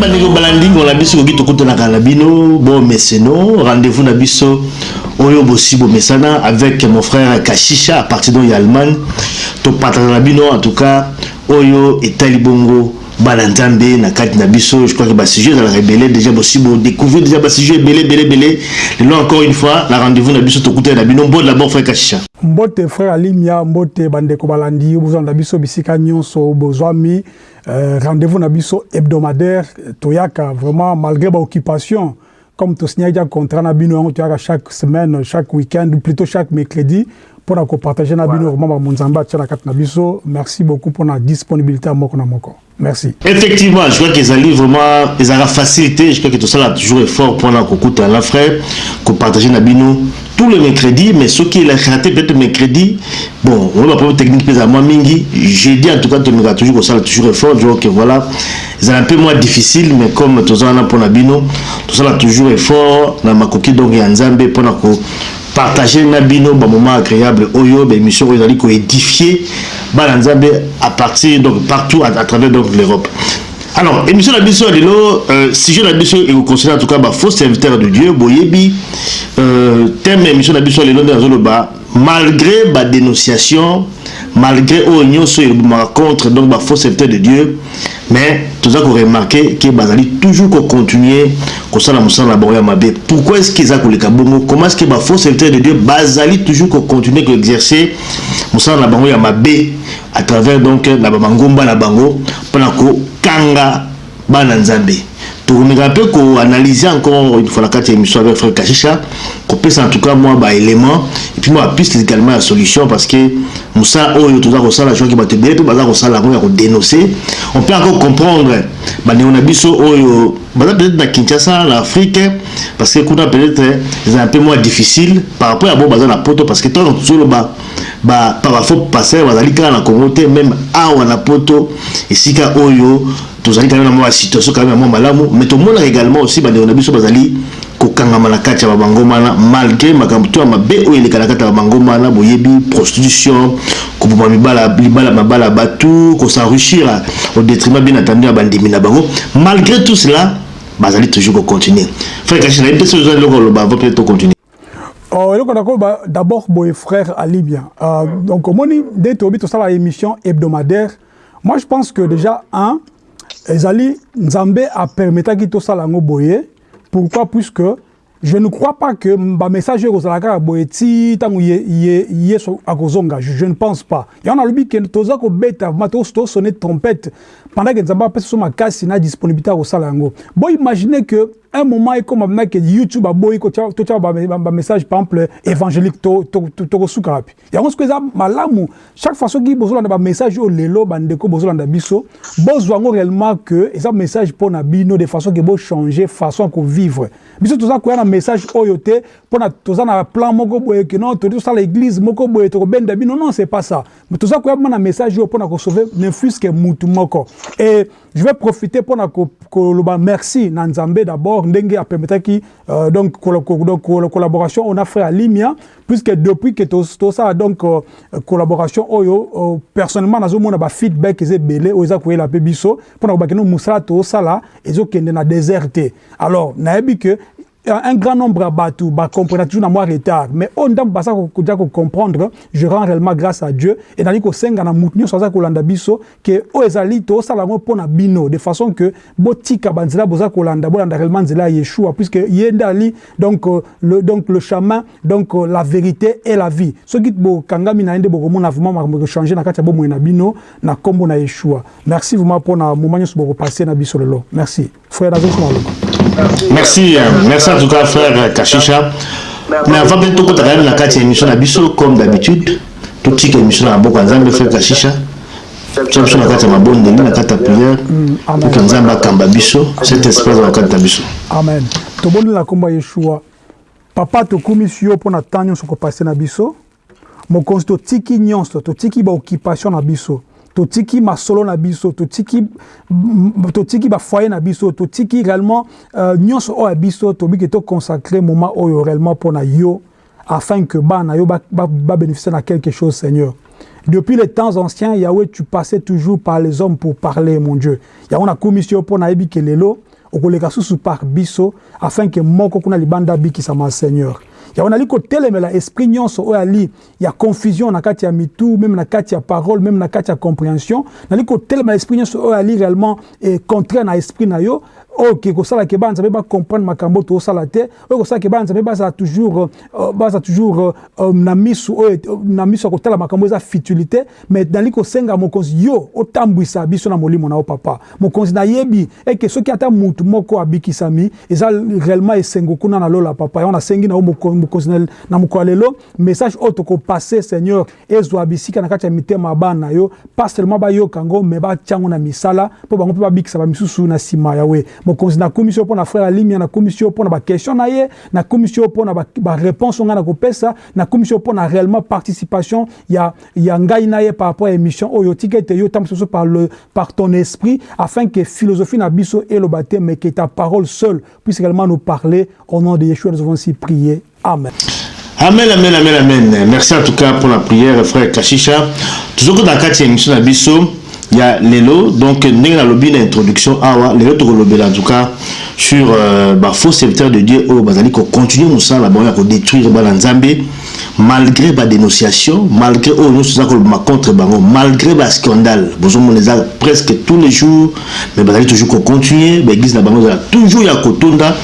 bandeko balandingo na biso koki tokutanaka na bino. Bomeseno rendez-vous na biso oyo bosi bomesana avec mon frère kashisha à partir donc ya allemagne topartage na bino en tout cas oyo etali bongo bana nzambe na kati na biso. Je crois que basujet ezalaka ebele déjà bosi bodécouvrir déjà basujet ebele ebele ebele lelo encore une fois na rendez-vous na biso tokutani na bino. Mbote d'abord frère kashisha mbote frère alimia mbote bandeko balandi. Bozwa na biso bisika nyonso bozwami. Euh, rendez-vous na biso hebdomadaire. Toyaka vraiment malgré baoccupation comme tosignaki ya contrat na chaque semaine chaque week-end ou plutôt chaque mercredi mpona kopartage na bino vraiment bamonzambe atia na kati na biso. Merci beaucoup mpona disponibilité ya moko na moko. Merci. Effectivement je crois qu'ezali vraiment ezalaka facilité. Je crois que tosala toujours effort mpona kokutana frère kopartage na bino tout le mercredi mais soki te peut-être mercredi bon oyo baproblème technique mpe ezala mwa mingi jeudi en tout cas tomekaka toujours kosala toujours effort je que voilà ezala un peu moins difficile mais comme toza wana mpona bino tosala toujours effort na makoki donc ya nzambe mpona ko partager na bino bamoment agréable oyo baémission oyo ezali koédifier bana nzambe à partir donc partout à, à travers donc l'europe. Alors émission na biso ya lelo euh, sujet na biso ekoconsidère en tout cas bafaux serviteur de dieu boyebi. Euh, thème ya émission na biso ya lelo nde nazoloba malgré badénonciation malgré oyo nyonso elobomaka contre donc bafaux serviteur de dieu mais toza koremarke ke bazali toujours kocontinue kosala mosala na bango ya mabe pourquoi est ce que eza koleka bongo? Comment est ce que bafaux serviteur de dieu bazali toujours kocontinue koexercer mosala na bango ya mabe à travers donc na bamangomba na bango mpona kokanga bana nzambe tokomeka mpe koanalyse encore une fois na kati ya émission avec frère kashisha kopesa en tout cas mwa baélément et puis mwa bapiste également ya solution parce que mosala oyo toza kosala joki bato ebele mpe baza kosala yango ya kodénonce on peut encore comprendre bandeko na biso oyo baza peut-être na kinshasa na afrique parce que kuna peut-être eza un peu moins difficile par rapport ya bo baza na poto parce que ntango tozoloba par bafaux passer bazali kaka na congo te même awa na poto esika oyo tozali quand même na mwa situation quand même mwa malamu. Mais tomonaka également aussi bandeko na biso bazali kokangama na kati ya babangoma wana malgré makambo to ya mabe oyo eleka na kati ya babangoma wana boyebi prostitution koboma libala mabala ya bato kosenrichir au détriment bien entendu ya bandimi na bango. Malgré tout cela bazali toujours kocontinue. Frère kashi nayebi te soki ozali eloko oloba avant peut-être tocontinue. Oh, eloko na d'abord boye frère ali bien. Uh, donc omoni nde toyebi tosala émission hebdomadaire. Moi je pense que déjà un ezali nzambe apermetaki tosala yango boye. Pourquoi? Puisque je ne crois pas que bamessage oyo ekozala kaka boye ti ntango yesu akozonga je ne pense pas. Yango nalobi ke toza kobeta vraimen tosone trompette pendant ke nzambe apesa so makasi na disponibilité ya kosala yango. Boimagine que un moment ekoma mna ke youtube aboyi totya bamessage par exemple évangélique tokosuka wapi. Yango soki eza malamu chaque fois soki bozolanda bamessage oyo lelo bandeko bozolanda biso bozwa yango réellement que eza message mpo na bino de façon ke bochange façon ya kovivre. Biso toza koya na message oyo te mpona toza na plan moko boye ke non todi tosala église moko boye tokobenda bino. Non c'est pas ça. Mais toza koya na message oyo mpona kosauve ne fût que mutu moko. Et je vais profiter mpona koloba merci na nzambe d'abord ndenge apermetaki euh, donc, donc collaboration on a fait à Limia puisque depuis que tout ça donc euh, collaboration oyo euh, personnellement nazomona ba feedback eza ebele oyo eza koyela mpe biso mpona kobakeno mosala tosala ezokende na déserte alors nayebi que un grand nombre ya bato bacomprena toujours na mwa retard. Mais oyo ndambo baza koja kocomprendre je rends réellement grâce à dieu. E nali kosenga na motu nyonso aza kolanda biso ke oyo ezali tosala yango mpo na bino de façon que botika banzela boza kolanda bolanda réellement nzela yeshua puisque ye nde ali donc, euh, le, donc le chemin donc euh, la vérité et la vie. Soki bokangami na ye nde bokomona vraiment makambo ekochange na kati ya bomoi na bino na nkombo na yeshua. Merci vraiment mpo na moma nyonso bokopasse na biso lelo. Merci. Frère nazosona loko merci merci en tout cas frère kashisha mais avant mpe tokota kayami na kati ya émission na biso comme d'habitude. Totika émission na maboko ya nzambe frère kashisha tia biso na kati ya mabondeli na kati ya prière. Pour ke nzambe akamba biso. Cet espace na kati na biso. Amen. Tobondeli na nkombo ya yeshua. Papa tokumisi yo mpo na temps nyonso kopase na biso. Mokonzi totiki nyonso totiki baoccupation na biso totiki masolo na biso totiki totiki bafoyer na biso totiki réellement euh, nyonso oyo ya biso tobiki toconsacre moment oyo réellement mpo na yo afin que bana yo quelque chose seigneur. Depuis les temps anciens yahweh tu passais toujours par les hommes pour parler mon dieu. Yango nakomi si yo mpo nayebi ke lelo okoleka susu par biso afin ke moko kuna libanda seigneur yango nali kotelemela esprit nyonso oyo ali ya confusion na kati ya mitu meme na kati ya parole meme na kati ya compréhension. Nali kotelemela esprit nyonso oyo ali réellement e contraire na esprit na yo oyo ke kosalaka bana nzambe bacomprendre makambo tozosala te. Oyo kosalaka bana nzambe bazala toujours bazala toujours uh, na misu oyo na misu ya kotala makambo eza futilité. Mais nali kosenga mokonzi yo otambwisa biso na molimo na yo papa. Mokonzi nayebi eke soki ata mutu moko abikisami eza réellement esengo kuna na lola papa. Yango nasengi na yo mokonzi na mokolo lelo. Message oyo tokopase seigneur ezwa bisika na kati ya mitema ya bana na yo. Pas seulement bayoka yango mais batia yango na misala. Mpo bango mpe babikisa bamisusu na nsima yawe mokonzi nakomi so mpo na frère alimia nakomi so mpo na baquestion na ye nakomi so mpo na baréponse ngai na kopesa nakomi so mpo na réellement participation ya, ya ngai na ye par rapport à émission oyo tika ete yo tambusa so par, le, par ton esprit afin que philosophie na biso eloba te mais que ta parole seule puisse également nous parler au nom de Yeshua nous avons ainsi prié amen Amen, amen, amen, amen. Merci en tout cas pour la prière, frère Kashisha. Toujours dans la quatrième émission ya lelo donc ndenge nalobi na introduction awa lelo tokolobela en tout cas sur euh, bafaux serviteur de dieu oyo bazali kocontinue mosala bango ya kodétruire bana nzambe malgré badénonciation malgré oyo nyonso eza kolobama contre bango malgré bascandale bozomona eza presque tous les jours mais bazali toujours kocontinue baeglise na bango ezala toujours ya kotonda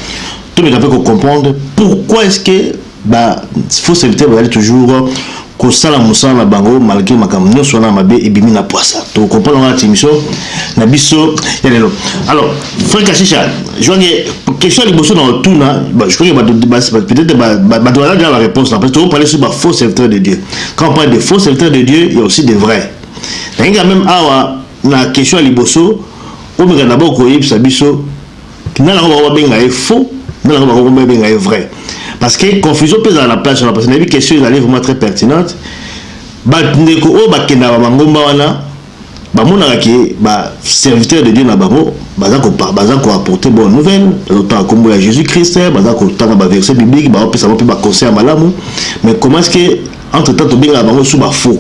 to meka mpe kocomprendre pourquoi est ce que bafaux serviteur bazali toujours kosala mosala na bango malgré makambo nyonso wana mabe ebimi na poisa tokocomprendre wana émission na biso ya lelo. Alors frère kashisha joange question ya liboso na otuna je crois que peut-être bato baza déjà la réponse na parce que tokoparler sur bafaux serviteur de dieu. Quand on parle de faux serviteur de dieu il y a aussi de vrai nanginga même awa na question ya liboso omeka d'abord koyebisa biso nanango bango babenga ye faux nanango bango babenga ye vrai parce que confusion peut dans la place parce que la question est vraiment très pertinente bandeko oyo bakendaka bangomba wana bamonaka ke baserviteur de dieu na bango baza koapporter bonne nouvelle. Bazotanga nkombo ya jésus christ baza kotanga baverset biblique baopesa bango mpe baconseil ya malamu. Mais comment est ce que entre temps tobengaka bango sous bafaux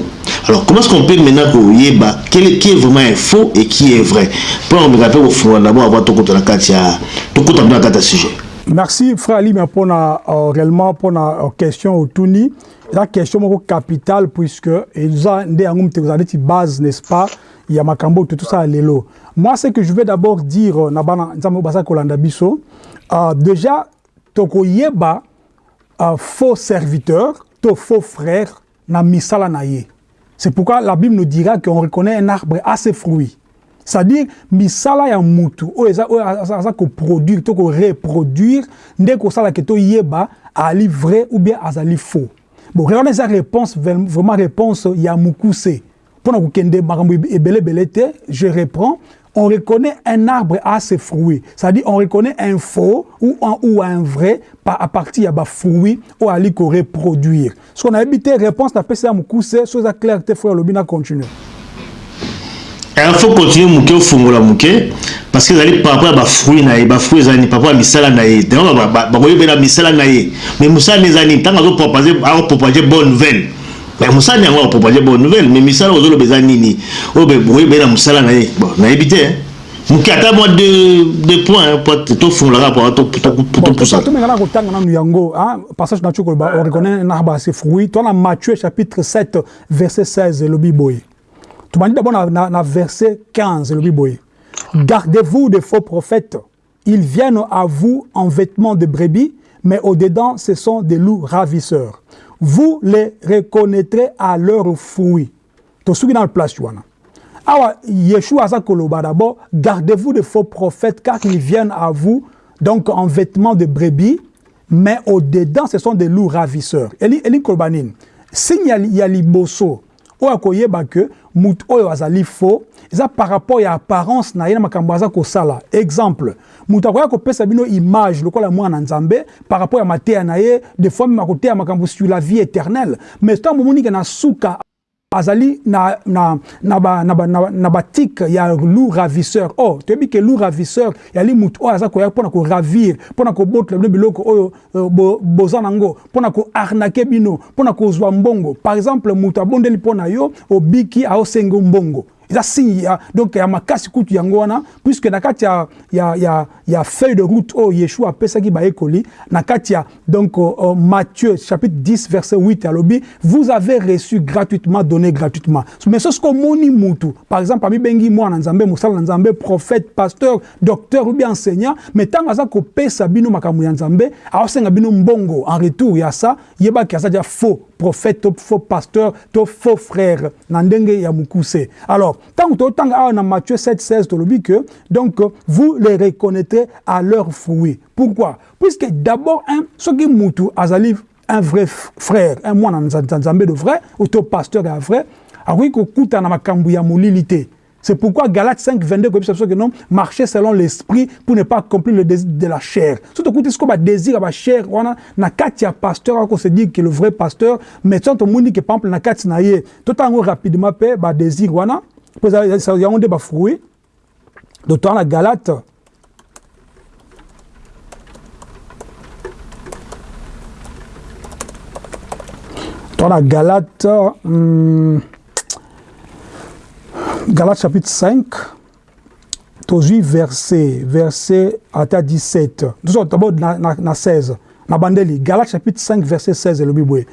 alors comment est ce qu'on peut maintenant koyeba qui est vraiment un faux et qui est vrai? Mpona komeka mpe kofungola d'abord avant tokota na kati ya tokota mpe na kati ya sujet Merci frère Ali mais pour na euh, réellement pour euh, question au Tuni la question moko capitale puisque te vous avez base n'est-ce pas? Il y a makambo tout ça lelo moi ce que je vais d'abord dire biso euh, déjà toko yeba euh, faux serviteur to faux frère na misala c'est pourquoi la Bible nous dira qu'on reconnaît un arbre à ses fruits c'est-à-dire misala ya mutu oyo eza oyo aza koproduire to koreproduire nde kosalaka toyeba ali vrai ou bien azali faux bon regardez eza réponse vraiment réponse ya mokuse mpona kokende makambo ebelebele te je reprends on reconnaît un arbre à ses fruits. C'est-à-dire, on reconnaît un faux ou un, ou un vrai à partir de fruits ou à qu'on reproduire. Ce qu'on a évité, réponse, n'a pas ça, c'est chose claire, tes frères, le bien continuer. Il faut continuer moke ofungola moke parce que ezali par rapport ya bafruit na ye par rapport ya misala na ye ntango bakoyebela misala na ye mais mosala ni ezali ntango azopropage bonne nouvelle. Mais mosala yango bonne nouvelle mais misala ozoloba eza nini. Oyo boyebeli na mosala na ye bon nayebi te moke ata mwa deux points tofungolaka tomengana kotanga nanu yango passage na tio koloba on reconnaît un arbre à ses fruits. Toana matthieu chapitre 7 verset 16 elobi boye tobandi d'abord na, na, na verset 15 elobi boye gardez-vous de faux prophètes. Ils viennent à vous en vêtements de brebis mais au-dedans ce sont des loups ravisseurs. Vous les reconnaîtrez à leurs fruits tosuki na place wana awa yeshua aza koloba d'abord. Gardez-vous de faux prophètes car ils viennent à vous donc en vêtements de brebis mais au-dedans ce sont des loups ravisseurs. Eli, eli oyo akoyeba ke motu oyo azali faux eza par rapport ya apparence na ye na makambo aza kosala. Exemple moto akoya kopesa bino image lokola mwana nzambe par rapport ya mateya na ye des fois meme akoteya makambo sur la vie éternelle. Mais ntango momonike na suka azali na na na ba na ba na, na batik ya loup ravisseur. Oh toyebi ke loup ravisseur yali mutu oyo aza koya mpona koravir mpona kobotela bino biloko oyo uh, bo, boza nango mpona koarnake bino mpona kozwa mbongo. Par exemple mutu abondeli mpo na yo obiki aosenga mbongo. Eza signe ya donc ya makasi kutu yango wana puisque na kati ya, ya, ya, ya feuille de route oyo yeshua apesaki bayekoli na kati ya donc uh, matthieu chapitre 10 verset 8 alobi vous avez reçu gratuitement donné gratuitement. Mais soki omoni mutu par exemple mwana nzambe mosala na nzambe prophète pasteur docteur ou bien enseignant mais ntango aza kopesa bino makambo ya nzambe aosenga bino mbongo en retour ya ça yebaki aza dia faux prophète to faux pasteur to faux frère na ndenge ya mokuse alors tant que tant dans Matthieu 7 16 tolobi que donc vous les reconnaîtrez à leurs fruits pourquoi puisque d'abord un ce qui mutu azali un vrai frère un moine nzambe de vrai ou to pasteur ya vrai akoki kokuta na makambo ya molili te C'est pourquoi Galates 5, 22, comme ça, que non, marcher selon l'esprit pour ne pas accomplir le désir de la chair. Surtout quand ce qu'on a désir à la chair, on a katia pasteur, on se dit que le vrai pasteur, mais tant on dit que par exemple na katia na ye, tout en rapidement bah désir, on a, pour ça, y a un débat fruit. D'autant la Galate. La Galate, hum, Galates chapitre 5, tozwi verset, verset ata 17. Nous d'abord na, na, na 16. Na bandeli, Galates chapitre 5, verset 16, le Bible.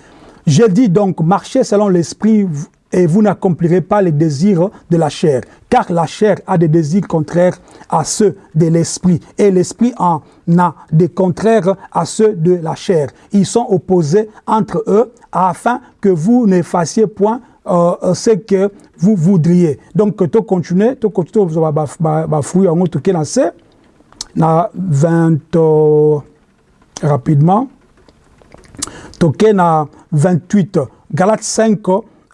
Je dis donc, marchez selon l'esprit et vous n'accomplirez pas les désirs de la chair, car la chair a des désirs contraires à ceux de l'esprit, et l'esprit en a des contraires à ceux de la chair. Ils sont opposés entre eux, afin que vous ne fassiez point euh, ce que vous voudriez. Donc, tu continues, tu continues, tu vas fouiller en cas, c'est na 20 euh, rapidement. Tu na 28, Galates 5,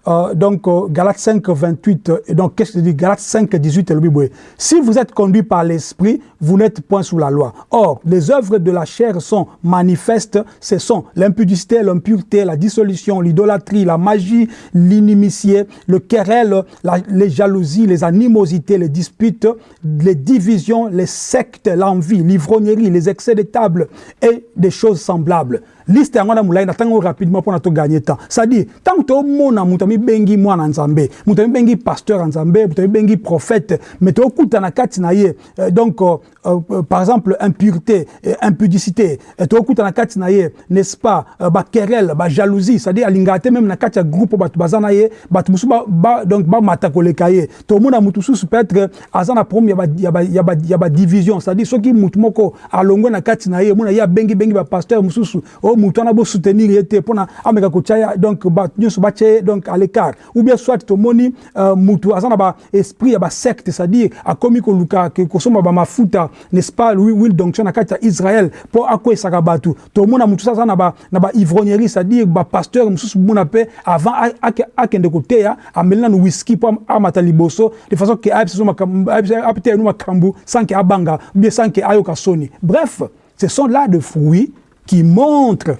euh, donc euh, Galates 5, 28, et donc qu'est-ce que dit Galates 5, 18, le Bible. Si vous êtes conduit par l'Esprit, vous n'êtes point sous la loi. Or, les œuvres de la chair sont manifestes, ce sont l'impudicité, l'impureté, la dissolution, l'idolâtrie, la magie, l'inimitié, le querelle, les jalousies, les animosités, les disputes, les divisions, les sectes, l'envie, l'ivrognerie, les excès de table et des choses semblables. Liste yango na molai natango rapidement mpona toganye temps. C'est-à-dire ntango tomona moto amibengi mwana nzambe moto amibengi pasteur nzambe moto amibengi prophète mais tokuta na kati na ye euh, donc euh, euh, par exemple impureté euh, impudicité euh, tokuta na kati na ye n'est-ce pas baquerelle bajalousie c'est-à-dire alingaka te même na kati ya groupe bato baza na ye bato mosusu donc bamata koleka ye. Tomona motu mosusu peut-être aza na problème ya badivision c'est-à-dire soki motu moko alongwe na kati na ye mona ye abengibengi bapasteur mosusu o motu wana bosoutenir ye te ameka kotia donc bato nyonso batia donc à l'écart. Ou bien soit tomoni uh, motu aza na baesprit ya basecte c'est-à-dire akomi koluka kosomba bamafuta n'est-ce pas will donction na kati ya israel mpo akwesaka bato tomona motu so aza na baivrognerie c'est-à-dire bapasteur mosusu mona mpe avant akende koteya ameli nanu wiski mpo amata liboso de façon ke apeteya nu makambo sans ke abanga ou bien sans ke ayoka bref ce sont là de fruits qui montre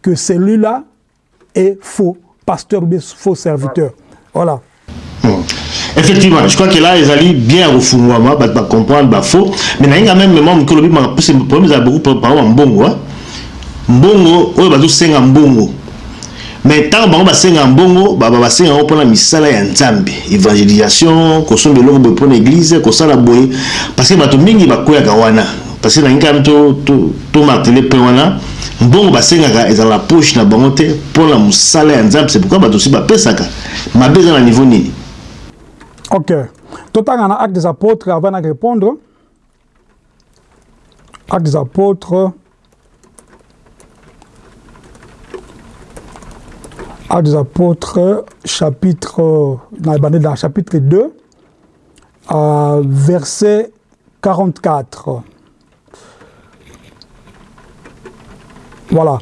que celui-là est faux pasteur bien faux serviteur. Voilà. Hmm. Effectivement, je crois que là, ils allaient bien au fond, bah, bah, comprendre, bah, faux. Mais il y a même moment que le problème, c'est beaucoup par exemple, mbongo. Mbongo, oyo bazo senga mbongo. Mais tant bango basenga mbongo, ba ba senga mpona misala ya nzambe, évangélisation, kosomba eloko boye mpona église, kosala boye parce que bato mingi bakoyaka wana. Parce que na ngai tomartele mpe wana mbongo basengaka ezala na poche na bango te mpona mosala ya nzambe c'est pourquoi bato osi bapesaka mabe eza na niveau nini. Ok. Totanga na acte des apôtres avant na répondre. Acte des apôtres. Acte des apôtres chapitre dans chapitre 2 euh, verset 44 Voilà.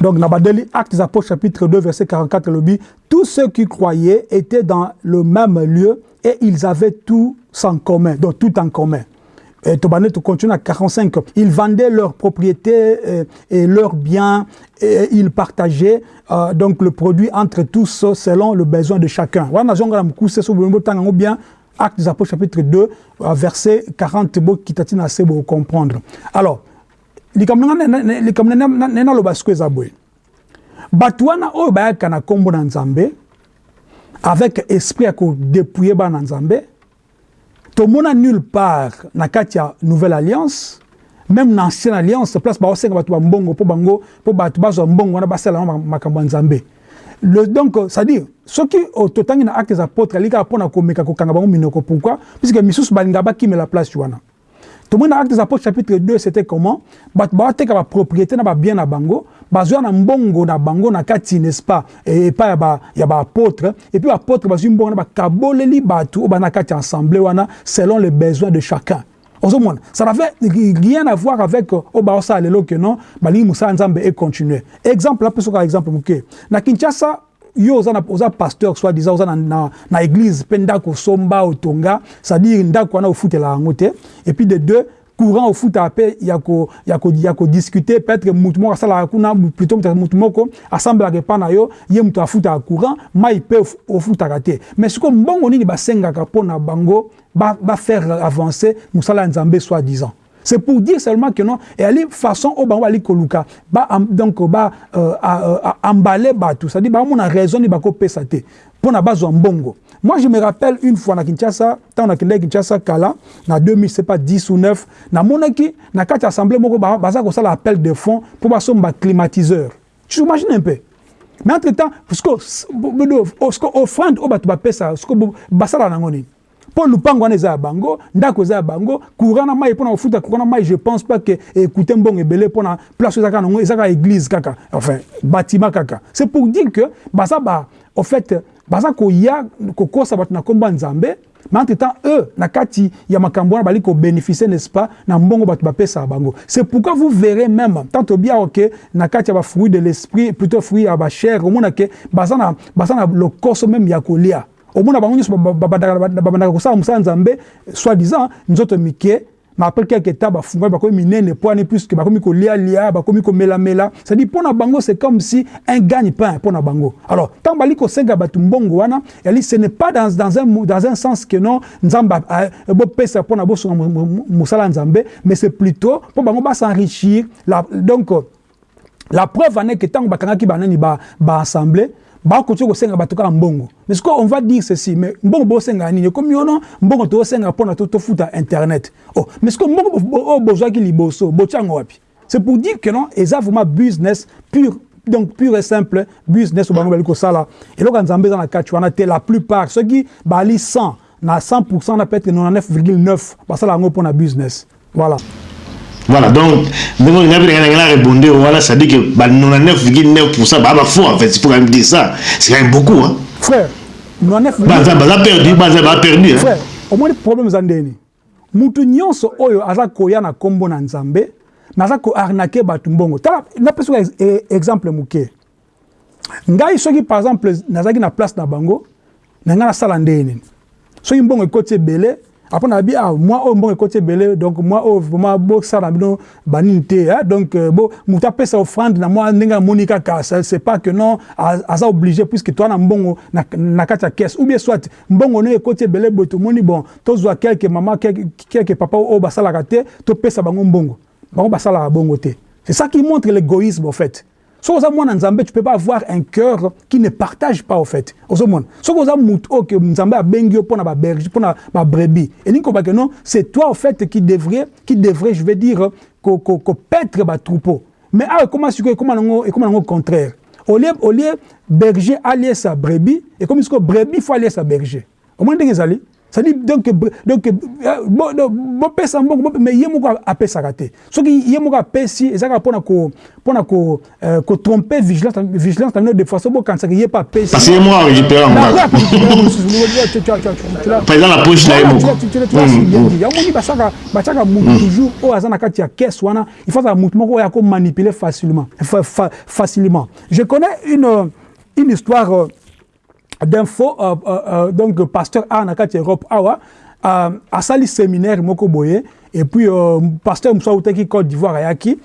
Donc, Nabadeli, Actes des Apôtres, chapitre 2, verset 44, le Tous ceux qui croyaient étaient dans le même lieu et ils avaient tout en commun, donc tout en commun. et Tobané continue à 45. Ils vendaient leurs propriétés et, et leurs biens et ils partageaient euh, donc le produit entre tous selon le besoin de chacun. Voilà, on bien Acte des Apôtres chapitre 2 verset 40 bo kitatina assez pour comprendre. Alors, likamna likamna nena lo basko ezabwe. Batwana oyo bayaka na kombo na Nzambe avec esprit ya ko dépouiller ba na Nzambe tomona nulle part na kati ya nouvelle alliance même na ancienne alliance place baosenga bato bambongo mpo bango mpo bato bazwa mbongo wana basala makambo ya nzambe. Le donc c'est-à-dire soki totangi na actes apôtres ali kaka mpona komeka kokanga bango minoko. Pourquoi? Puisque misusu balinga bakimela place wana tomoni na actes apôtres chapitre 2 c'était comment? Bato baoteka bapropriété na babien na bango bazwa na mbongo na bango na kati n'est-ce pas? Epai ya baapôtre et puis baapôtre bazwi mbongo na bakaboleli bato oyo bana kati ya assemblée wana selon les besoins de chacun. Ça n'avait rien à voir avec oyo baosala lelo ke non balingi mosala nzambe econtinue exemple apesoka exemple moke. Na kinshasa yo oza, oza pasteur soit disant oza na, na, na église mpe ndako osomba otonga. C'est-à-dire ndako wana ofutela yango te. Et puis de deux courant ofutaka mpe ya kodiscute peut-être mutu moko asalaka kuna plutôt mutu moko asambelaka epa na yo ye mutu afutaka courant mai mpe ofutaka te. Mais sikoyo mbongo nini basengaka mpo na bango bafaire ba avancer mosala ya nzambe soi disant c'est pour dire seulement que non eyali façon oyo bango bali koluka ba, donc ba euh, embale bato c'est-à-dire bamona raison nini bakopesa te mpo na bazwa mbongo Moi, je me rappelle une fois na Kinshasa, tant na Kinshasa kala, na 2000, c'est pas 10 ou 9, na monaki, na kati assemblée moko baza ko sala appel de fonds pour ba climatiseur. Tu imagines un peu? Mais entre-temps, parce que que offrande au batu ba pesa, parce que basala na ngoni. Mpo lupango wana eza ya bango ndako eza bango courant na mai mpona kofuta courant na mai je pense pas ke ekute mbongo ebele mpona place oyo eza kaka nango église kaka. Enfin bâtiment kaka. C'est pour dire que baza ba au fait ya nzambe. Mais entre temps eux na kati ya makambo wana bali n'est-ce pas na mbongo bato bapesaka bango. C'est pourquoi vous verrez même tant tobiaka ke na kati ya bafruit de l'esprit plutôt fruit ya bachair omona ke baza na, baza na lokoso même ya kolia omona bango nyonso babandaka kosala mosala nzambe soi disant nzoto mike mais après quelques temps bafungwami bakomi minene poani puisque bakomi kolialia bakomi komelamela c'est-à-dire mpo na bango c'est comme si un gagne-pain mpo na bango. Alors ntango bali kosenga bato wana yali ce n'est pas dans, dans, un, dans un sens que non nzambe bopesa mpo na bosonga mosala nzambe mais c'est plutôt mpo bango basenrichir donc la preuve ane ke ntango bakangaki banani ba mais on va dire ceci mais mbongo bosenga nini? Ekomi ono internet. Oh mais que mbongo oyo bozwaki liboso botiango wapi? C'est pour dire que non vraiment business pur donc pur et simple business oyo bango bali kosala eloko la plupart. Soki bali 100 na 100 na peut-être 99,9 basala yango mpona business. Voilà voilà donc ndenge olinga mpenengana ngana rebonde wana cestadire ke ba 99,9 baa bafo en fait il faut quand même dire ça. C'est quand même beaucoup hein. frère baza perdu baza baperdu frère omoni problème eza ndeni mutu nyonso oyo aza koya na nkombo na nzambe me aza koarnake bato mbongo. Tala napesaka e-, exemple moke. Ngai soki par exemple nazalaki na place na bango na ngai nasala ndeni soki mbongo ekoti ebele après on a dit ah moi au bon côté belé donc moi au vraiment beau ça bino banini te hein. Donc bon muta pesa offrande na moi ndinga monika ka c'est pas que non asa obligé puisque toi na mbongo na kata caisse. Ou bien soit mbongo ne côté belé boto moni bon tozwa quelques maman quelques quelques papa au basala kate to pesa bango mbongo. Bango basala bongo te. C'est ça qui montre l'égoïsme en fait Si vous avez un Nzambe, tu ne peux pas avoir un cœur qui ne partage pas, au fait. Si vous avez un mouton que Nzambe a bengi pour la berge, pour la brebis, et non, c'est toi, au fait, qui devrait, qui devrait, je vais dire, que pètre le troupeau. Mais comment est-ce que, comment et comment au contraire? Au lieu, au lieu, berger allier sa brebis, et comme est-ce que brebis faut allier sa berger? Au moins, vous c'est-à-dire donc donc bopesa mbongo mais ye moko apesaka te soki ye moko apesi ezalaka mpona mpona ko kotrompe vigilance bino de façon bokanisaka ye mpe apesi parce que ye moko arécupéra ngaprésident la poche na ye moko yamoni basaka batiaka mutu toujours oyo aza na kati ya caisse wana il faut azala mutu moko oyo akomanipuler facilement facilement je connais une une histoire d'info euh, euh, donc pasteur a na kati europe awa euh, asali séminaire moko boye. Et puis euh, pasteur mosusu autaki côte d'ivoire ayaki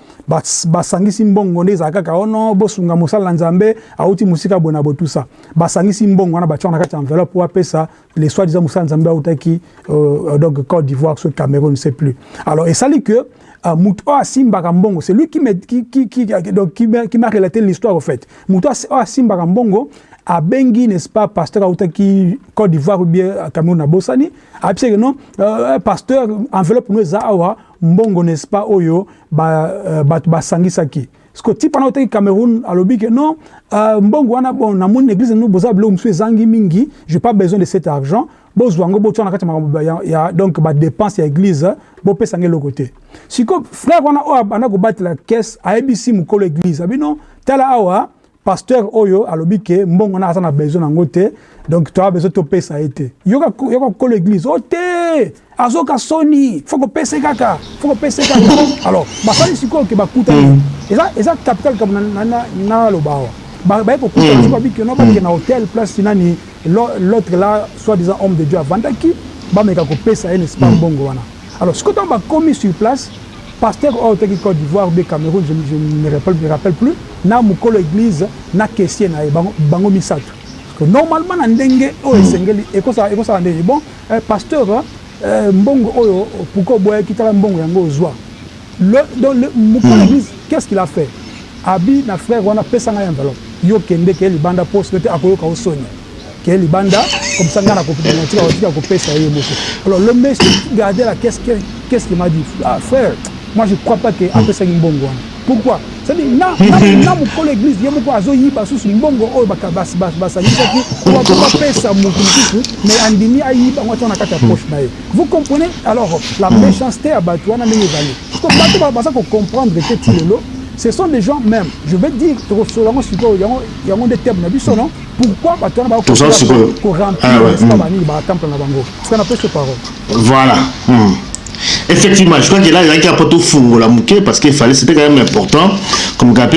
basangisi mbongo nde ezala kaka ono bosunga mosala nzambe auti mosika boye na bo tout ça basangisi mbongo wana batiaka na kati enveloppe po apesa les soi disant mosala nzambe autaki euh, donc côte d'ivoire so cameroun ne sait plus. Alors esali que uh, mutu oyo asimbaka mbongo c'est lui qui, me, qui, qui, qui, qui, m'a relaté l'histoire au fait. Mutu oyo asimbaka mbongo abengi n'est-ce pas pasteur autaki Côte d'Ivoire ou bien Cameroun abosani abiseke non euh, pasteur enveloppe no eza awa mbongo n'est-ce pas oyo bato ba, ba basangisaki que ti mpana otaki cameroun alobi ke non euh, mbongo wana bon namoni église no boza biloko mosusu ezangi mingi j'ai pas besoin de cet argent. Bozwa yango botia na kati ya makambo ya donc badépense ya église bopesa yango eloko te sikoyo frère wana oyo abanda kobatela caisse ayebisi mokolo église. Abi non tala awa pasteur oyo alobi ke mbongo na aza na besoin nango te donc toa besoin topesa ye te. Yoka kolo église o te! Azoka soni fo kopesa kaka fo kopesa kaka. Alors basali sikoyo ke bakutani eza eza capital kabo naloba awa. Baye kokutana sikoyo babiki no bakende na hôtel place nani l'autre là soit disant homme de dieu avandaki bameka kopesa ye nesi pas mbongo wana. Alors sikoyo ntango bakomi sur place pasteur oyo otaki côte d'ivoire be cameroun je, je ne rappelle, me rappelle plus na mokolo église na caissier na ye bango, bango misato parce que normalement na ndenge oyo esengeli ekosala ndenge bon eh, pasteur eh, mbongo oyo pourquoi oboyaki tala mbongo yango ozwa donc mokolo église qu'est-ce qu'il a fait abi na frère wana pesa ngai enveloppe yo kende keye libanda poste te akoyoka osoni keye libanda comme ça ngai nakotika kopesa ye moko alors le monsieur gardait la qu'est-ce qu'est-ce qu'il m'a dit ah, frère moi je crois pas que apesaki mbongo wana pourquoi cestadire na mokolo église ye moko azoyiba susu mbongo oyo basangisaki bapesa motu mosusu mais andimi ayiba ngo atia na kati ya poche na ye vous comprenez alors la méchanceté ya bato wana ndenge ezali bato baza kocomprendre te ti lelo ce sont des gens même je vais dire tokosola yango sikoyo yango nde terme na biso non pourquoi bato wana bakoremplir banini batemple na bango parce que na pese parole voilà hmm. Effectivement je crois que là ezalaki apo tofungola moke parce que fallait c'était quand même important comme kape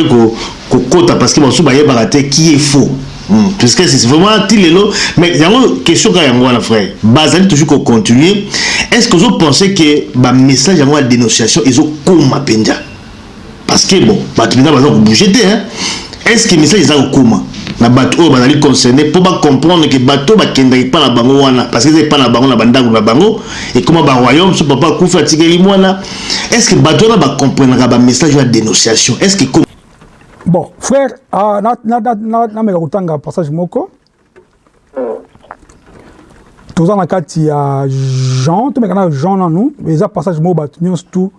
kokota parce que basusu bayebaka te qui est faux. Mm. parce que c'est vraiment ti lelo mais yango question kaka yango wana frère. Bazali toujours kocontinue est ce que ozopensé que bamessage yango ya dénonciation ezokoma mpenza parce que bon bato mpenza baza kobouge te est ce que message eza kokoma na bato oyo bazali concerné mpo bacomprendre ke bato bakendaki epa na bango wana parce que eza epa na bango na bandako na bango ekoma baroyaume so papa akufi atikeli mwana. Est ce que bato wana bacomprendraka bamessage ya dénonciation? Est ce que bon frère uh, nameka kotanga passage moko. Toza na kati ya jean tomeka na jean nanu eza passage moko bato nyonso tu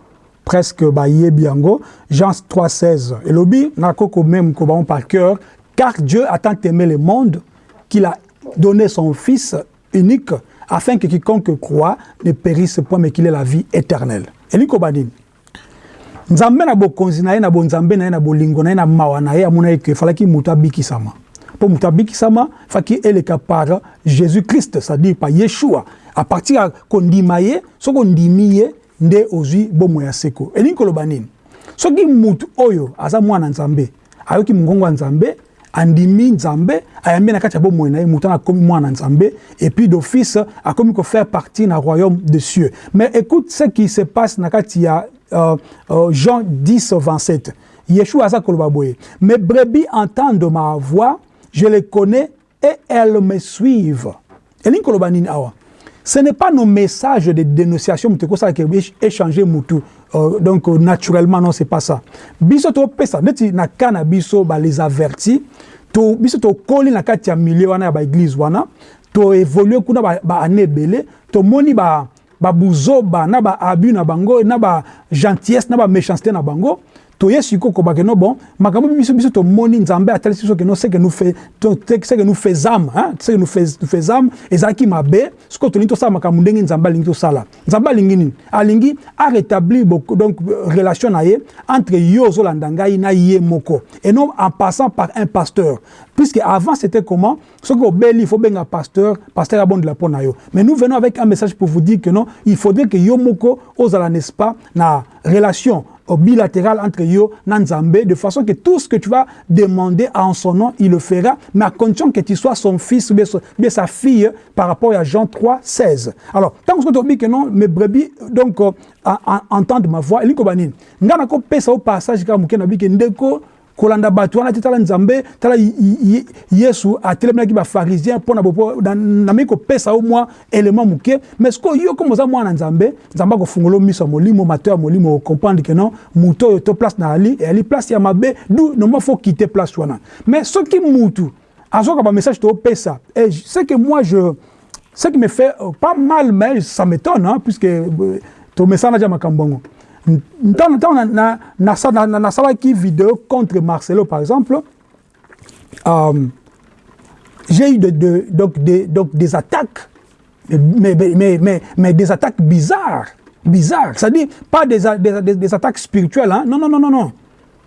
presque bayebi yango. Jean 3 16 elobi nakoko meme ko bango par cœur car Dieu a tant aimé le monde qu'il a donné son Fils unique afin que quiconque croit ne périsse point mais qu'il ait la vie éternelle. elingi koba nini nzambe na bokonzi na ye na bonzambe na ye na bolingo na ye na mawa na ye amona eke efalaki moto abikisama. Mpo moto abikisama faki eleka par jésus christ c'est-à-dire par à partir ya kondima ye seko. Soki andimi nzambe ayambi na kati ya bomoi na ye moto wana akomi mwana nzambe et puis d'office akomi kofaire partie na royaume de cieux. Mais écoute ce qui se passe na kati ya euh, euh, Jean 10 27 Yeshua aza koloba boye. Mes brebis entendent ma voix je les connais et elles me suivent. Elingi koloba nini awa? Ce n'est pas nos messages de dénonciation mutu ekosalaka échanger mutu Euh, donc euh, naturellement non c'est pas ça. Biso to pesa neti na kana biso ba les avertis to biso to koli na kati ya milieu wana ya ba église wana to évoluer kuna ba, ba année belé to moni ba ba buzoba na ba abus na bango na ba gentillesse na ba méchanceté na bango toye sikoyo kobake no bon makambo biso biso tomoni nzambe atalisi biso keno seke seke nu faisam seke nu faisam ezalaki mabe sikoyo tolingi tosala makambo ndenge nzambe alingi tosala. Nzambe alingi nini? Alingi arétablir donc relation na ye entre yo ozolanda ngai na ye moko et non en passant par un pasteur. Puisque avant c'était comment? Soki obeli il faut benga pasteur pasteur abondela mpo na yo. Mais nous venons avec un message pour vous dire que non il faudrait que yo moko ozala n'est-ce pas na relation bilatéral entre yo et Nzambe, de façon que tout ce que tu vas demander en son nom, il le fera, mais à condition que tu sois son fils ou bien sa fille par rapport à Jean 3, 16. Alors, tant que tu dis que non, mes brebis, donc, euh, entendent ma voix, il y a un au passage, kolanda bato wana te tala nzambe tala yesu atelemelaki bafarisien mpo na bopo namei kopesa yo mwa élément moke. Mais sikoyo yo komo oza mwana nzambe nzambe akofungola miso ya molimo mato ya molimo okomprendre ke non motu oyo to place na ali eyali place ya mabe du normal fo quitte place wana. Mais soki mutu azwaka bamessage toopesa et ce que moi je ce qui me fait euh, pas mal mais ça m'étonne puisque euh, tomesana ja makambo yango ntango nasalaki vidéo contre Marcelo par exemple euh, j'ai eu de, de, donc, des, donc, des attaques mais, mais, mais, mais, des attaques bizarres bizarres c'est-à-dire pas des, des, des, attaques spirituelles hein? non non non non non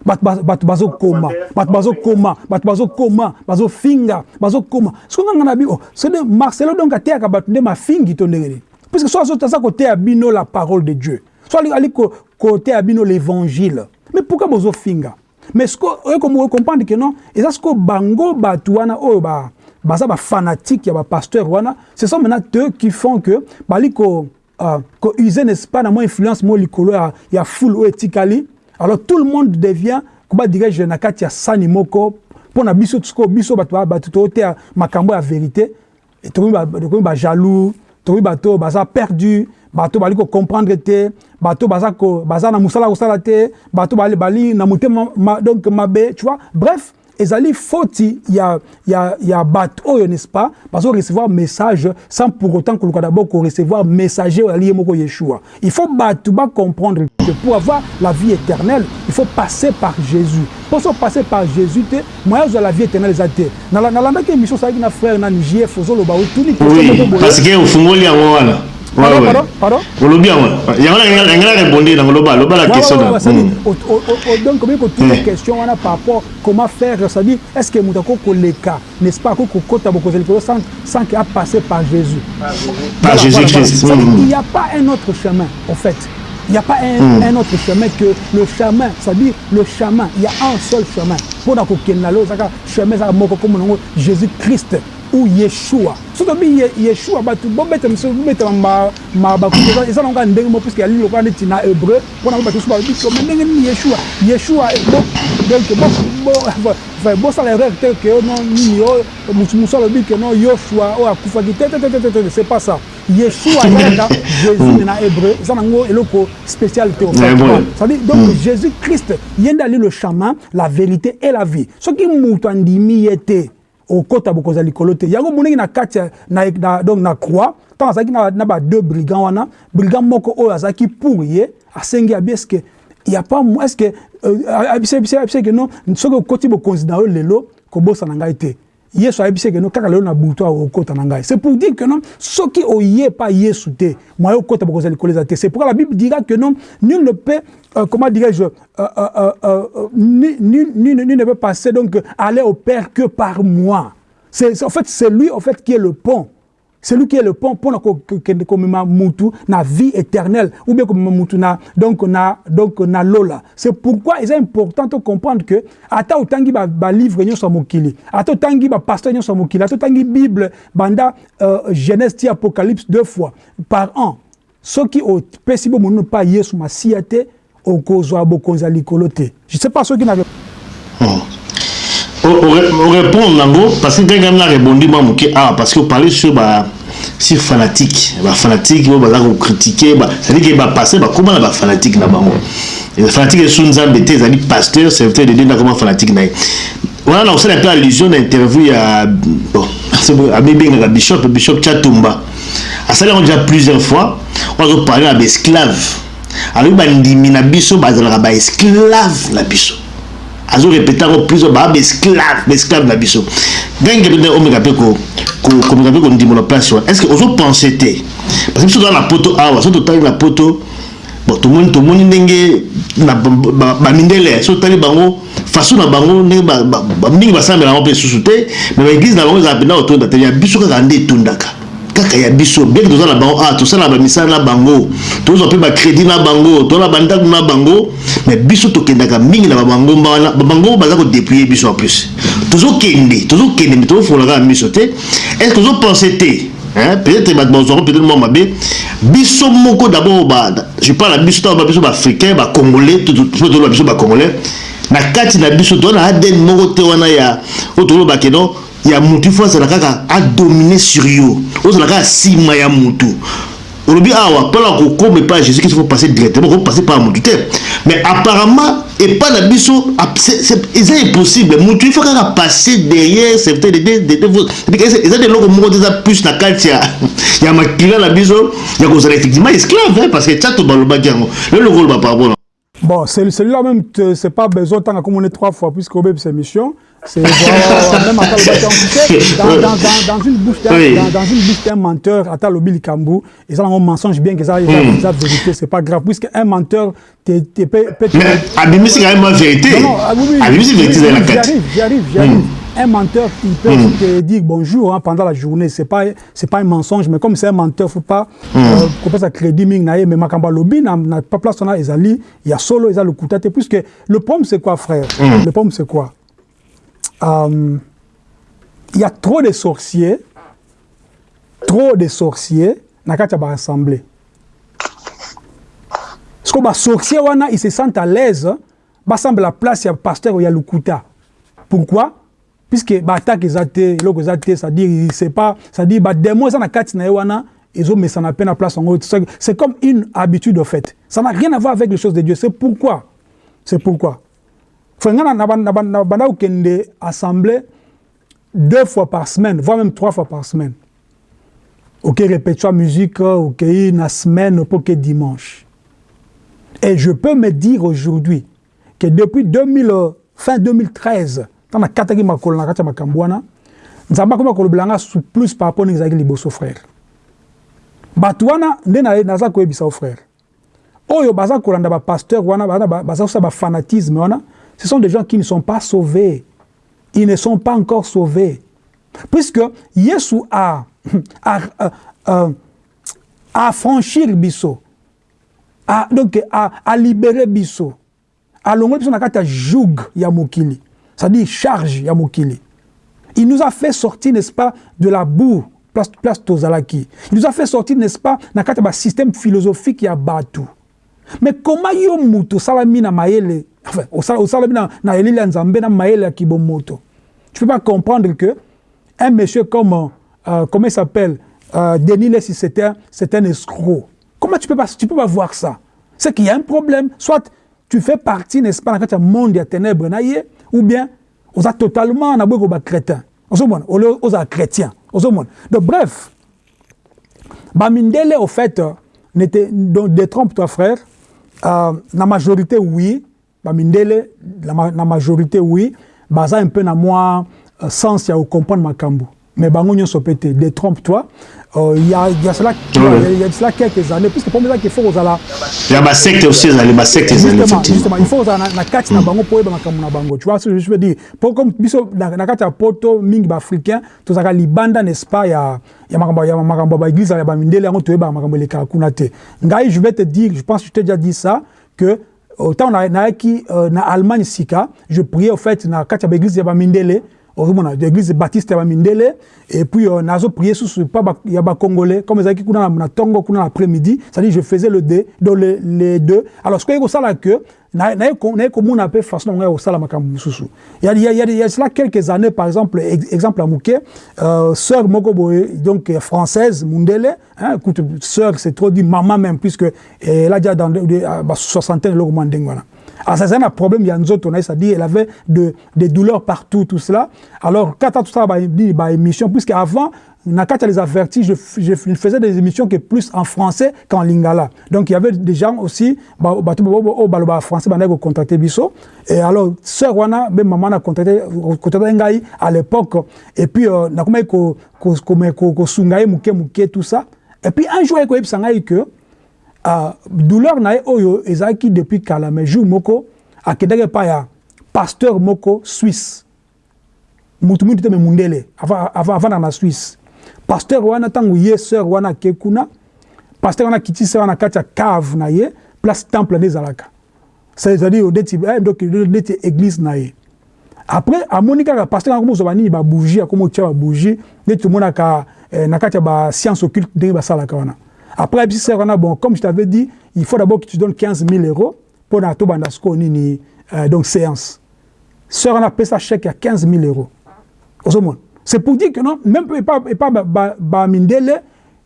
bato bazokoma bato bazokoma bato bazokoma bazofinga bazokoma soki nganga na bi oh, sede marcelo donc ateyaka bato nde mafingi to ndenge nini puisque so aza koteya bino la parole de dieu so ali côté abino l'évangile. Mais pourquoi bozo finga? Mais comprendre que non et ce que bango batuana oyo ba baza ba fanatique ya ba pasteur wana ce sont maintenant eux qui font que bali ko uh, ko user n'est-ce pas na mo influence mo likolo ya, ya foule o etikali alors tout le monde devient koba dirige na kati ya sani moko mpona biso tusko biso bato bato toteya makambo ya vérité tokomi bajaloux tokomi bato baza perdu bato bali comprendre te bato baza ko baza na musala kosala te bato bali na motema ma, donc mabe tu vois? Bref ezali foti ya, ya, ya bato oyo n'est-ce pas? Bazo recevoir message sans pour autant koluka d'abord ko recevoir messager oyo moko yeshua. Il faut bato ba comprendre que pour avoir la vie éternelle il faut passer par jésus. Pour so passer par jésus te moyen ozwa la vie éternelle eza te nalandaki émission osalaki na frère na nigief ozoloba otuni oui, parce que ofungoli yango wana olobi yango yango engela répondre nango loba loba la question donc okomi kotuna question wana par rapport comment faire c'est-à-dire est ce que moto akoki koleka n'est-ce pas akoki kokota bokonzi likolo sans que apasser par jésus. Par jésus. Christ il n'y a pas un autre chemin en fait. Il n'y a pas un, mm. un, autre chemin que le chemin, c'est-à-dire le chemin. Il y a un seul chemin. Pour le chemin, Jésus-Christ. Ou yeshua. Soki obi yeshua bato bobeta miso bobeta mabakuti eza nango ndenge mo puiske yali lokola neti na hébreu mpona bato mosusu balobi kome ndenge nini yeshua? Yeshua donc bosala erreur te ke no nini oyo mosu alobi ke no yoshua oyo akufaki te te c'est pas ça. Yeshua ezalaka jésus na hébreu eza nango eloko spécialité c'est-à-dire donc jésus christ ye nde ali le chemin la vérité et la vie. Soki moto andimi ye te okota bokonza likolo te yango moneki na kati na, na, donc na croix ntango azalaki na, na badeux brigand wana brigand moko oyo azalaki pour ye asengi abi estce ya pas estce abisebiseke non soki okoti bokonzi na yo lelo kobosana ngai te yesu ayebisi eke no kaka lelo na butu okota na ngai. C'est pour dire que non soki oye pa yesu te moye okota bokonza likolo eza te. C'est pourquoi la bible dira que non nul ne peut euh, comment dirais-je euh, euh, euh, nul, nul, nul ne peut passer donc aller au père que par moi. C'est en fait c'est lui en fait qui est le pont c'est lui qui est le pont pour komema mutu na vie éternelle ou bien komema mutu na donc na donc na lola. C'est pourquoi il est important de comprendre que ata otangi ba, ba livre nyonso mokili ata otangi ba pasteur nyonso mokili ata otangi bible banda euh, genèse apocalypse deux fois. Par an soki opesi bo monunu pa yesu masiya te okozwa bokonzi ya likolo te. Je sais pas soki na orépondre nango parce que ngai na rebondi mwa moke awa parce que oparle sur ba si fanatique. Bafanatique oyo baza kocritique cestadire ke bapaster bakóma na bafanatique na bango fanatique esu nzambe te ezali pasteur serviteur de dieu ndakoma fanatique na ye wana na kosala mpe allusion na interview ya bon abebengaka bishop bishop chatumba. Asali yango déjà plusieurs fois oyo azoparle na baesclave alobi bandimi na biso bazalaka baesclave na biso azorépéte yango plusieurs baa baesclave baesclave na biso. Ndenge mpe omeka mpe komeka mpe kondimola place wana. Est ce que ozopense te? Parce biso toza na poto awa so totali na poto bon tomoni tomoni ndenge bamindele so totali bango façon na bango ndenge mingi basambela yango mpe lisusu te mais baeglise na bango ezala mpenza kotonda te. Ya biso kaka nde etondaka kaka ya biso bien toza na bango ah tosala bamisala na bango tozwa mpe bacrédit na bango tozala bandako na bango mais biso tokendaka mingi na babangomba wana babangomba baza kodépluye biso en plus. Tozokende tozokende me tozofolaka na miso te. Est ce que ozopense te? Peut-être bato bazwaka peut-être mwa mabe. Biso moko d'abord je parle na biso ntango biso baafricain bacongolais toloba biso bacongolais na kati na biso toza na adn moko te wana ya oyo tolobake non ya mutu ifo azala kaka adomine sur yo. Ozala kaka nsima ya mutu. Olobi awa mpona kokoma epai ya jésus kristo faut passer directement kopasser par mutu. Te mais apparemment epai na biso eza impossible. Mutu ifo kaka passer derrière eza deloko moko te eza plus na kati ya makila na biso. Ya kozala effectivement esclave parce que tchato balobaki yango lelo koloba par rapport Bon, celui-là même, c'est pas besoin tant est trois fois, puisque Obeb, c'est mission. C'est même à dans, dans, dans, une bouche d'un oui. dans, dans, une bouche d'un menteur, à Talobi Kambou, et ça, on mensonge bien que ça, il mm. la vérité, c'est pas grave, puisque un menteur, peut Mais Abimi, c'est quand même la vérité. Abimi, c'est la vérité. J'y arrive, j'y arrive, j'y arrive. Un menteur, il peut mm. te dire bonjour hein, pendant la journée. C'est pas, c'est pas un mensonge, mais comme c'est un menteur, faut pas mm. euh, couper sa crédit ming. Mais makamba lobby n'a pas place on a ezali. Il y a solo, il y a le koutate. Puisque le problème c'est quoi, frère? Mm. Le problème c'est quoi? Euh, Il y a trop de sorciers, trop de sorciers na kati ba assemblée. Parce que les sorciers wana ils se sentent à l'aise. Bah semble la place il y a pasteur il y a le kouta. Pourquoi? Puisque baattaque eza te eloko eza te c'est-à-dire c'est pas c'est-à-dire bademo eza na kati na ye wana ezomesana mpe na place yango c'est comme une habitude au fait ça n'a rien à voir avec les choses de dieu c'est pourquoi? C'est pourquoi? Frenga na banda kokende assemblée deux fois par semaine voire même trois fois par semaine. Ok répétition musique ok na semaine pour que dimanche. Et je peux me dire aujourd'hui que depuis 2000 fin 2013 ntango nakataki makolo na kati ya makambo wana nzambe akomi kolobela nga su plus par rapport liboso frère. Bato wana nde naza koyebisa o frère. Kosala bafanatisme wana ce sont des gens qui ne sont pas sauvés. Ils ne sont pas encore sauvés. Puisque yesu a, a, a, a, a a, donc a, a libéré biso alongoli biso na kati ya joug ya mokili c'est-à-dire charge ya mokili il nous a fait sortir n'est-ce pas de la boue place, place tozalaki il nous a fait sortir n'est-ce pas kati ya basystème philosophique ya bato mais comment yo moto osalami na mayele enfin osalami na, na elili na mayele ya kibomoto. Tu peux pas comprendre que un monsieur comme euh, comment il s'appelle euh, Denis Lessi c'est un, escroc. Comment tu peux pas tu peux pas voir ça? C'est qu'il y a un problème. Soit tu fais partie n'est-ce pas kati ya monde ya ténèbre na ye ou bien oza totalement na boye koba chrétien ozomona ole oza chrétien. Donc bref. Bamindele au fait n'était donc détrompe toi frère. Euh, na majorité oui bamindele na, majorité oui. Baza un peu na euh, sens ya comprendre makambo. Mais bango nyonso mpe te détrompe toi euh, il y, a, il y a cela il y a cela quelques années puisque pour moi qu'il faut ozala ya basecte aussi ezali basecte ezali effectivement il faut ozala na kati na bango po oyeba makambo na bango. Tu vois ce que je veux dire? Po comme biso na kati ya poto mingi baafricain tozalaka libanda n'est-ce pas? Ya ya makambo ya makambo baeglise ya bamindele yango toyebaka makambo elekaka kuna te. Ngai je vais te dire je pense que je t'ai déjà dit ça que autant nayaki na allemagne sika je priais au fait na kati ya baeglise ya bamindele ozomona église baptiste ya bamindele et puis euh, nazo prier susu pa ba, ya bacongolais comme ezalaki kuna na ntongo kuna na après-midi c'est-à-dire je faisais le deux donc les, les deux. Alors ce koyei kosala que naye komona mpe façon na ngai kosala makambo mosusu. Il y a, il y a cela quelques années par exemple exemple ya moke euh, sœur moko donc française mundele hein, écoute sœur c'est trop dit maman même puisque a déjà dans soixantaine eloko mwa ndenge wana alors ça c'est un problème il y a une autre c'est-à-dire elle avait de, des douleurs partout tout cela. Alors quand tout ça bah émission puisque avant quand les avertis je, je, faisais des émissions qui plus en français qu'en lingala. Donc il y avait des gens aussi bah bah bah français bah contacté biso et alors sœur wana même maman a contacté contacté ngai à l'époque. Et puis na comment ko ko tout ça. Et puis un jour ko ngai que Uh, douleur na ye oyo ezalaki depuis kala mais jour moko akendaki epai ya pasteur moko suisse. Mutu mingi te me mundele avandaka na suisse. Pasteur wana ntango ye sœur wana ake kuna pasteur wana akiti se wana kati ya cave na ye place temple nde ezalaka. C'est-à-dire neti eh, neti église na ye. Après amoni kaka pasteur kango mozwa banini babougie akoma otia babougie nde tomonaka eh, na kati ya bascience occulte ndenge basalaka wana Après, bon, comme je t'avais dit, il faut d'abord que tu donnes 15 000 euros pour la Bandasko Nini, euh, donc séance. Sœur, on appelle ça chèque à 15 000 euros. C'est pour dire que non, même pas, pas, pas, pas mindele,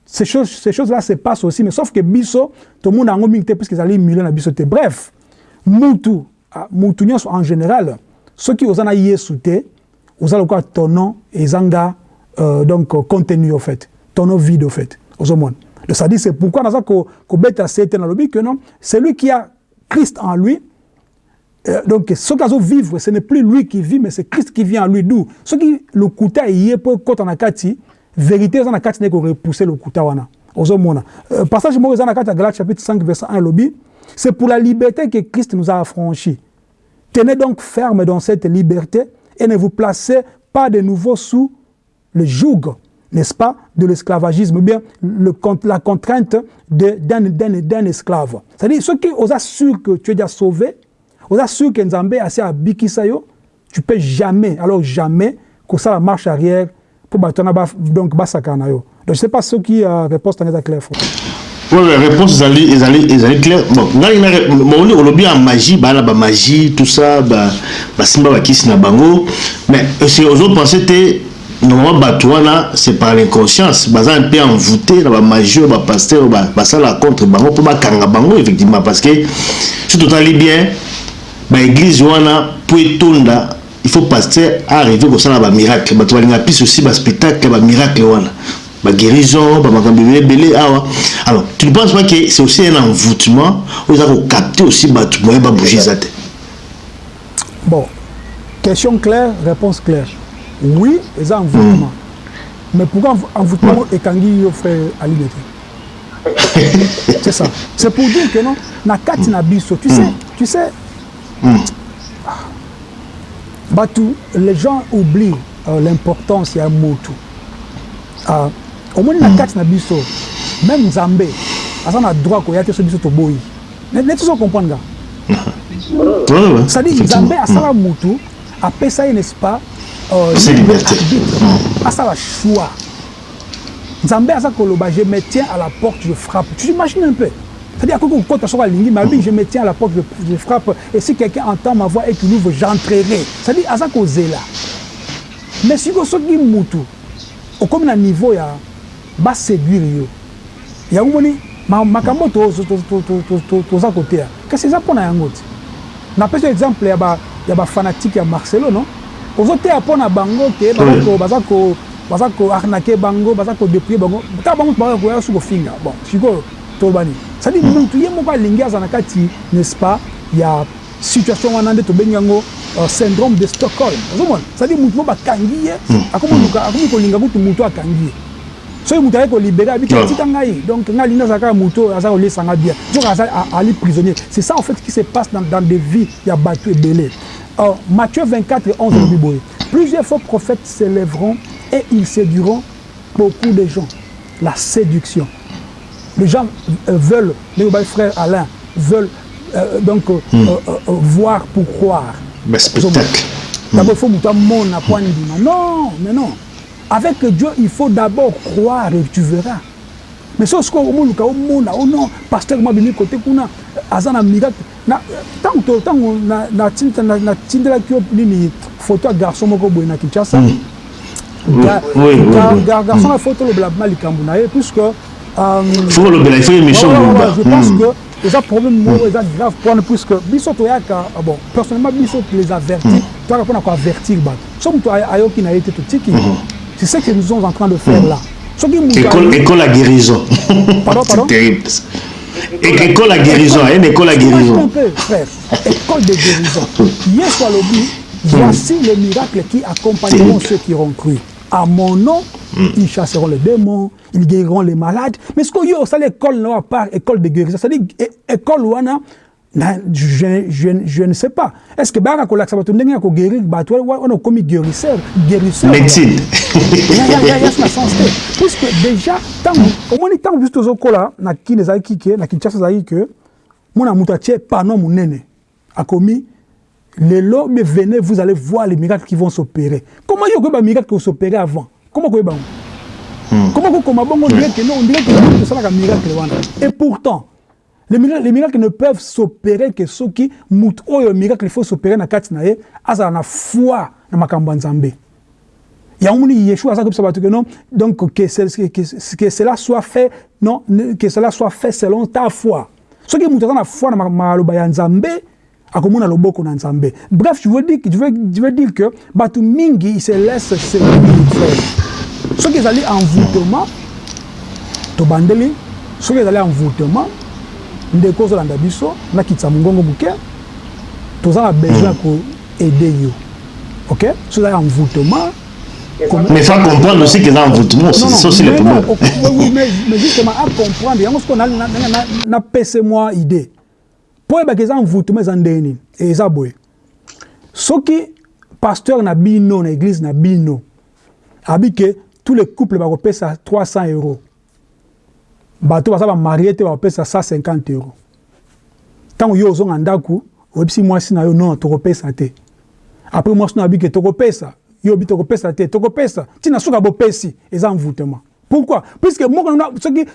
ces choses, ces choses-là se passent aussi, mais sauf que biso, tout le monde a un mingte parce qu'ils allaient millions à biso. Bref, moutou, ah, moutou en général, ceux qui osent en aïe souté, osent le quoi ton nom, et zanga, euh, donc euh, contenu au fait, ton nom vide au fait. Osomone. C'est-à-dire c'est pourquoi te nalobi que non? C'est lui qui a christ en lui. Euh, donc soki azovivre ce n'est plus lui qui vit mais c'est christ qui vit en lui. D'où? Eye mpo ekɔta na kati vérité eza na kati korepousser lokuta wana. Ozomona euh, passage moko eza na kati ya galate chapitre 5 verset 1 elobi c'est pour la liberté que christ nous a affranchis. Tenez donc ferme dans cette liberté et ne vous placez pas de nouveau sous le joug n'est-ce pas, de l'esclavagisme, ou bien le, la contrainte d'un esclave. C'est-à-dire, ceux qui osent assurer que tu es déjà sauvé, osent assurer que Nzambe a assez à Bikisayo, tu peux jamais, alors jamais, que ça marche arrière pour battre donc basakana yo. Donc je sais pas ceux qui euh, répondent à clair. Oui, la réponse ezali ezali ezali claire. Bon, ngai na moni olobi en magie, ba la ba magie, tout ça, ba ba simba ba kisi na bango, mais c'est aux autres penser normalement bato wana c'est par l'inconscience. Baza un peu envoûté na bamagie oyo bapaster basala contre bango mpo bakanga bango effectivement. Parce que si totali bien baéglise wana mpo etonda il faut pasteur arrive kosala bamiracle bato balinga pise aussi baspectacle bamiracle wana. Baguérison bamakambo ebele ebele awa. Alors tu ne penses pas que c'est aussi un envoûtement? Oyo eza kokapte aussi bato moyen babouge eza te. Bon. Question claire réponse claire oui eza envoûtement. Mm. mais pourquoi envoûtement ekangi yo frère aline te c'est ça. C'est pour dire que non na kati na biso tu sais tu sais mm. bato les gens oublient euh, l'importance ya motu uh, omoni na kati na biso même nzambe aza na droit koya te so biso toboyi. Neti so comprendre nga c'est-à-dire nzambe asala motu apesa ye n'est-ce pas c'est liberté. asala choix nzambe aza koloba je me tiens à la porte je frappe. Tu imagines un peu? C'est-à-dire akoki kokota soko alingi mais alobi je me tiens à la porte je, je frappe. Et si quelqu'un entend ma voix et qu'il ouvre j'entrerai. C'est-à-dire aza kozela mais siko soki mutu okomi na niveau ya baséduire yo yango moni? Makambo toza koteya kasi eza mpo na yango te napesi exemple ya bafanatike ya marcelo non ozoteya mpo na bango ke baza koarnake bango baza kodeprie bango. Kaka bango bakoya su kofinga bon sikoyo tolobani. Cestadire mutu ye moko alingi aza na kati n'est-ce pas ya situation wana nde tobengi yango syndrome de stockholm. Ozomona? Cestadire mutu mo bakangi ye akomi kolinga kutu mutu akangi ye. Soki mutu aye kolibere abiki atika ngai donc ngai alingi azala kaka mutu aza kolesanga bien. Soki ali prisonnier. C'est ça en fait qui se passe dans, dans des vies ya bato ebele Matthieu 24 et 11, mm. plusieurs faux prophètes s'élèveront et ils séduiront beaucoup de gens. La séduction. Les gens euh, veulent, les frères Alain, veulent euh, donc mm. euh, voir pour croire. Mais spectacle. D'abord, il faut que Non, mais non. Avec Dieu, il faut d'abord croire et tu verras. Mais so sikoyo omoluka omona o non pasteur mabimi kote kuna aza na miracle ntango ntango natindelaki yo nini photo ya garçon moko boye na kinshasa. Garçon afo tolobela ma likambo na ye puisque je pense que eza problème moko eza grave mpona puisque biso toyaka bon personnellement biso les avertir toyaka mpona koavertir bato so moto ayoki na ye te totiki c'est ce que nous sommes en train de faire là école, à guérison. C'est terrible. Et école à guérison, une école à guérison. Un peu, frère. École de guérison. Yes, Walobi, voici les miracles qui accompagneront ceux qui auront cru. À mon nom, ils chasseront les démons, ils guériront les malades. Mais ce qu'il y a, c'est l'école, non, part école de guérison. C'est-à-dire, école, je, je, je ne sais pas. Est-ce que baka kolakisa bato ndenge ya koguérir bato wana okomi guérisseur guérisseur. Médecine. Ya na sens te puisque déjà ntango omoni ntango biso tozokola na kini ezalaki ke na kinshasa ezalaki ke mona moto atie pano monene a commis les lots, mais venez, vous allez voir les miracles qui vont s'opérer. Comment il y a des miracles qui vont s'opérer avant? Comment vous hmm. Comment vous comment on dirait que non, on dirait que c'est un miracle. Et pourtant, les miracles, les miracles ne peuvent s'opérer que ceux qui moutent. Oh, le miracle, il faut s'opérer dans la carte, à la foi dans ma campagne il y a un Yeshua ça comme ça que non donc que, que, que cela soit fait non que cela soit fait selon ta foi. Ce qui est na foi na maloba ya nzambe akomona loboko na nzambe. Bref je veux dire je veux, je veux dire que bato mingi il se laisse séduire soki ezali envoûtement tobandeli. Soki ezali envoûtement ndeko ozolanda biso nakitisa mongongo moke toza na besoin ya mm. koaide yo. Ok? So eza ya mvutema mais fa comprendre aussi que eza mvutema c'est aussi le problème. mais justement acomprendre yango sikoyo napese mwa idée. Mpo oyebaka eza mvutema eza ndenge nini eza boye. Soki pasteur na bino na église na bino abi ke tous les couples bakopesa 300 euros. bato baza bamarie te bakopesa 150 euro ntango yo ozonga ndako oyebisi mwasi na yo non tokopesa te. Apres mwasi na yobike tokopesa. Yo obi tokopesa te tokopesa. Ntina soki bopesi eza mvutema pourquoi? Puiske moko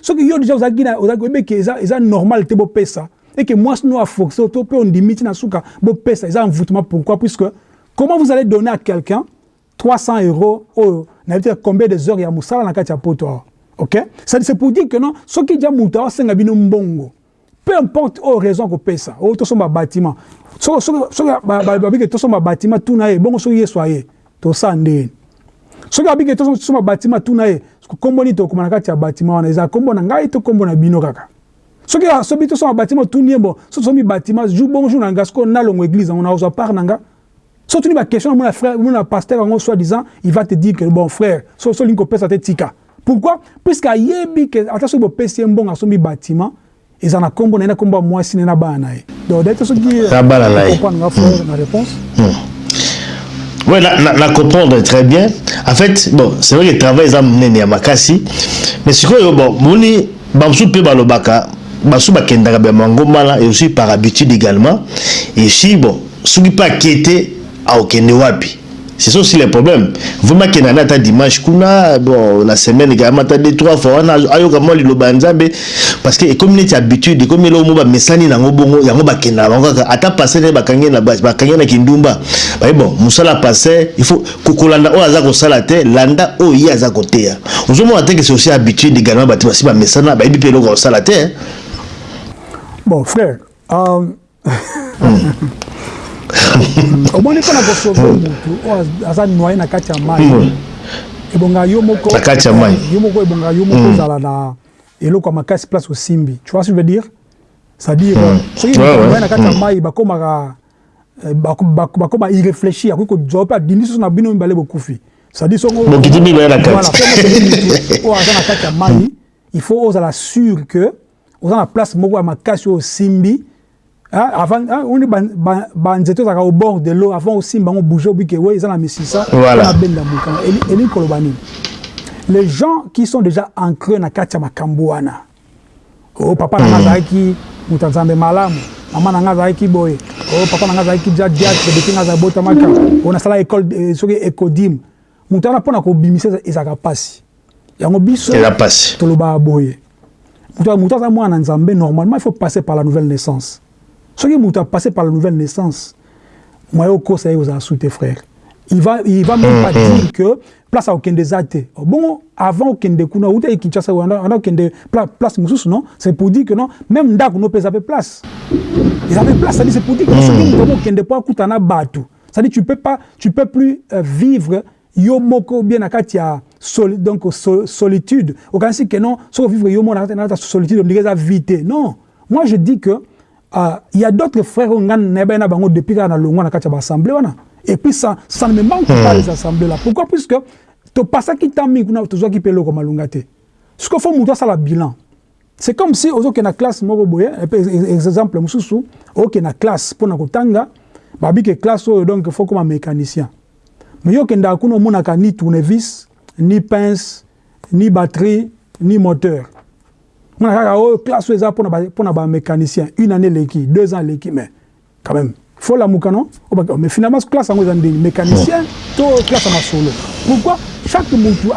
soki yo deja oyebeke eza normal te bopesa. Eke mwasi no aforce to mpe ondimi ntina suka bopesa eza mvutema pourquoi? Puiske comment vous allez donner à quelqu'un 300 euro oyo nayebi te combien des heures ya mosala na kati ya poto awa? Ok? C'est pour dire que non soki dia moto aosenga bino mbongo. Peu importe oyo raison kopesa oyo tosomba bâtiment. Soki babiki tosomba bâtiment tuna ye bongo soki yeso aye tosala ndeni soki abiki tosoma batima tuna ye kombo nini tokoma na kati ya batima wana eza kombo na ngai to kombo na bino kaka. Soki soki tosoma batima tuni ye bon. So tosomi batima jour bongo jour na nga sikoyo nalongo église yango nakozwa part na nga so tuni baquestion na mona frère mona pasteur yango soi disant il va te dire que bon frère so so lingi kopesa te tika pourquoi puisque ayebi ke ata soki bopesi ye mbongo asombi batima eza na kombo na ye na kombo ya mwasi ne na bana na ye donc dete soki comprendre nga frère na réponse hmm. Oui, la, la, la, comprendre très bien. En fait, bon, c'est vrai que le travail est amené à Makassi, mais ce que bon, moni, bamsou pe balobaka, basu bakendaka bien mangomala et aussi par habitude également. Et si bon, souki pas quitter à okende wapi. c'est ça aussi les problèmes vraiment ke nani ata dimanche kuna bon na semaine ekayama ata de trois fois wana ayoka ah, mwa liloba ya nzambe parce que ekomi neti habitude ekomi eloo mo bamesani nango bongo yango bakendaka bango kaka ata pase nde bakangi na kindumba. Baye bon mosala pase ifaut kolanda oyo oh, aza kosala te landa oh, oyo ye aza koteya ozomona te ke c'est aussi habitude également bato basi bamesana bayebi mpe eloko ya kosala te bon frère um... mm. omoni mpona kosauve motu oyo aza noye na kati ya mai ebonga yo moko yo moko ebonga yo moko ozala na eloko ya makasi place osimbi. Tu vois ce que je veux dire? C'est-à-dire soki noye na kati ya mai bakomaka bakoma irréfléchir akoki kozwa mpe adindi soso na bino mibale bokufi. C'est-à-dire songo oyo aza na kati ya mai il faut ozala sûr que oza na place moko ya makasi oyo osimbi Hein, avant hein, on est banzeto ezalaka au bord de l'eau. Avant osimba yango bouge na misisa. Na benda mokanga elingi koloba nini? Les gens qui sont déjà ancrés na kati ya makambo wana. O papa na nga azalaki moto nzambe malamu. Mama na nga azalaki boye. O papa na nga azalaki ja diatre depuis nga azala botamaka o nasala école soki écodime. Moto wana mpona kobimisa ezalaka mpasi. Yango biso tolobaka boye. Moto aza mwana nzambe normalement il faut passer par la nouvelle naissance soki moto a passé par la nouvelle naissance moye okosa ye ozala sous tes frères il va, il va même pas dire que place akokende eza te bongo avant okende kuna outaki kinshasa anda okende place mosusu non? C'est pour dire que non même ndako no mpe eza mpe place. Eza mpe place cest dire c'est pour dire que soki moto okende mpo akuta na bato c'est-à-dire tu peux pas tu peux plus euh, vivre yo moko bien na kati ya sol, donc sol, solitude. Okanisi ke non soki ovivre yo moko na kati ya solitude ondike eza vie te non. Moi je dis que Il y a d'autres frères qui ont bango depuis na longwa na kati assemblée wana et puis ça ça ne me manque hmm. pas les assemblées là. Pourquoi? Puisque to passa ki tami kuna to zoki pelo comme malunga te ce qu'il faut muto ça la bilan. C'est comme si ozo na classe moko boye exemple mususu oke na classe pour na kotanga babi que classe oyo donc faut comme mécanicien. Mais yo kenda kuna monaka ni tournevis ni pince ni batterie ni moteur mona kaka oyo classe oyo eza mpona bamécanicien une année eleki deux ans eleki mais quand même faut la mukano mais finalement classe en eza ndeni mécanicien to classe ma solo pourquoi? Chaque mutu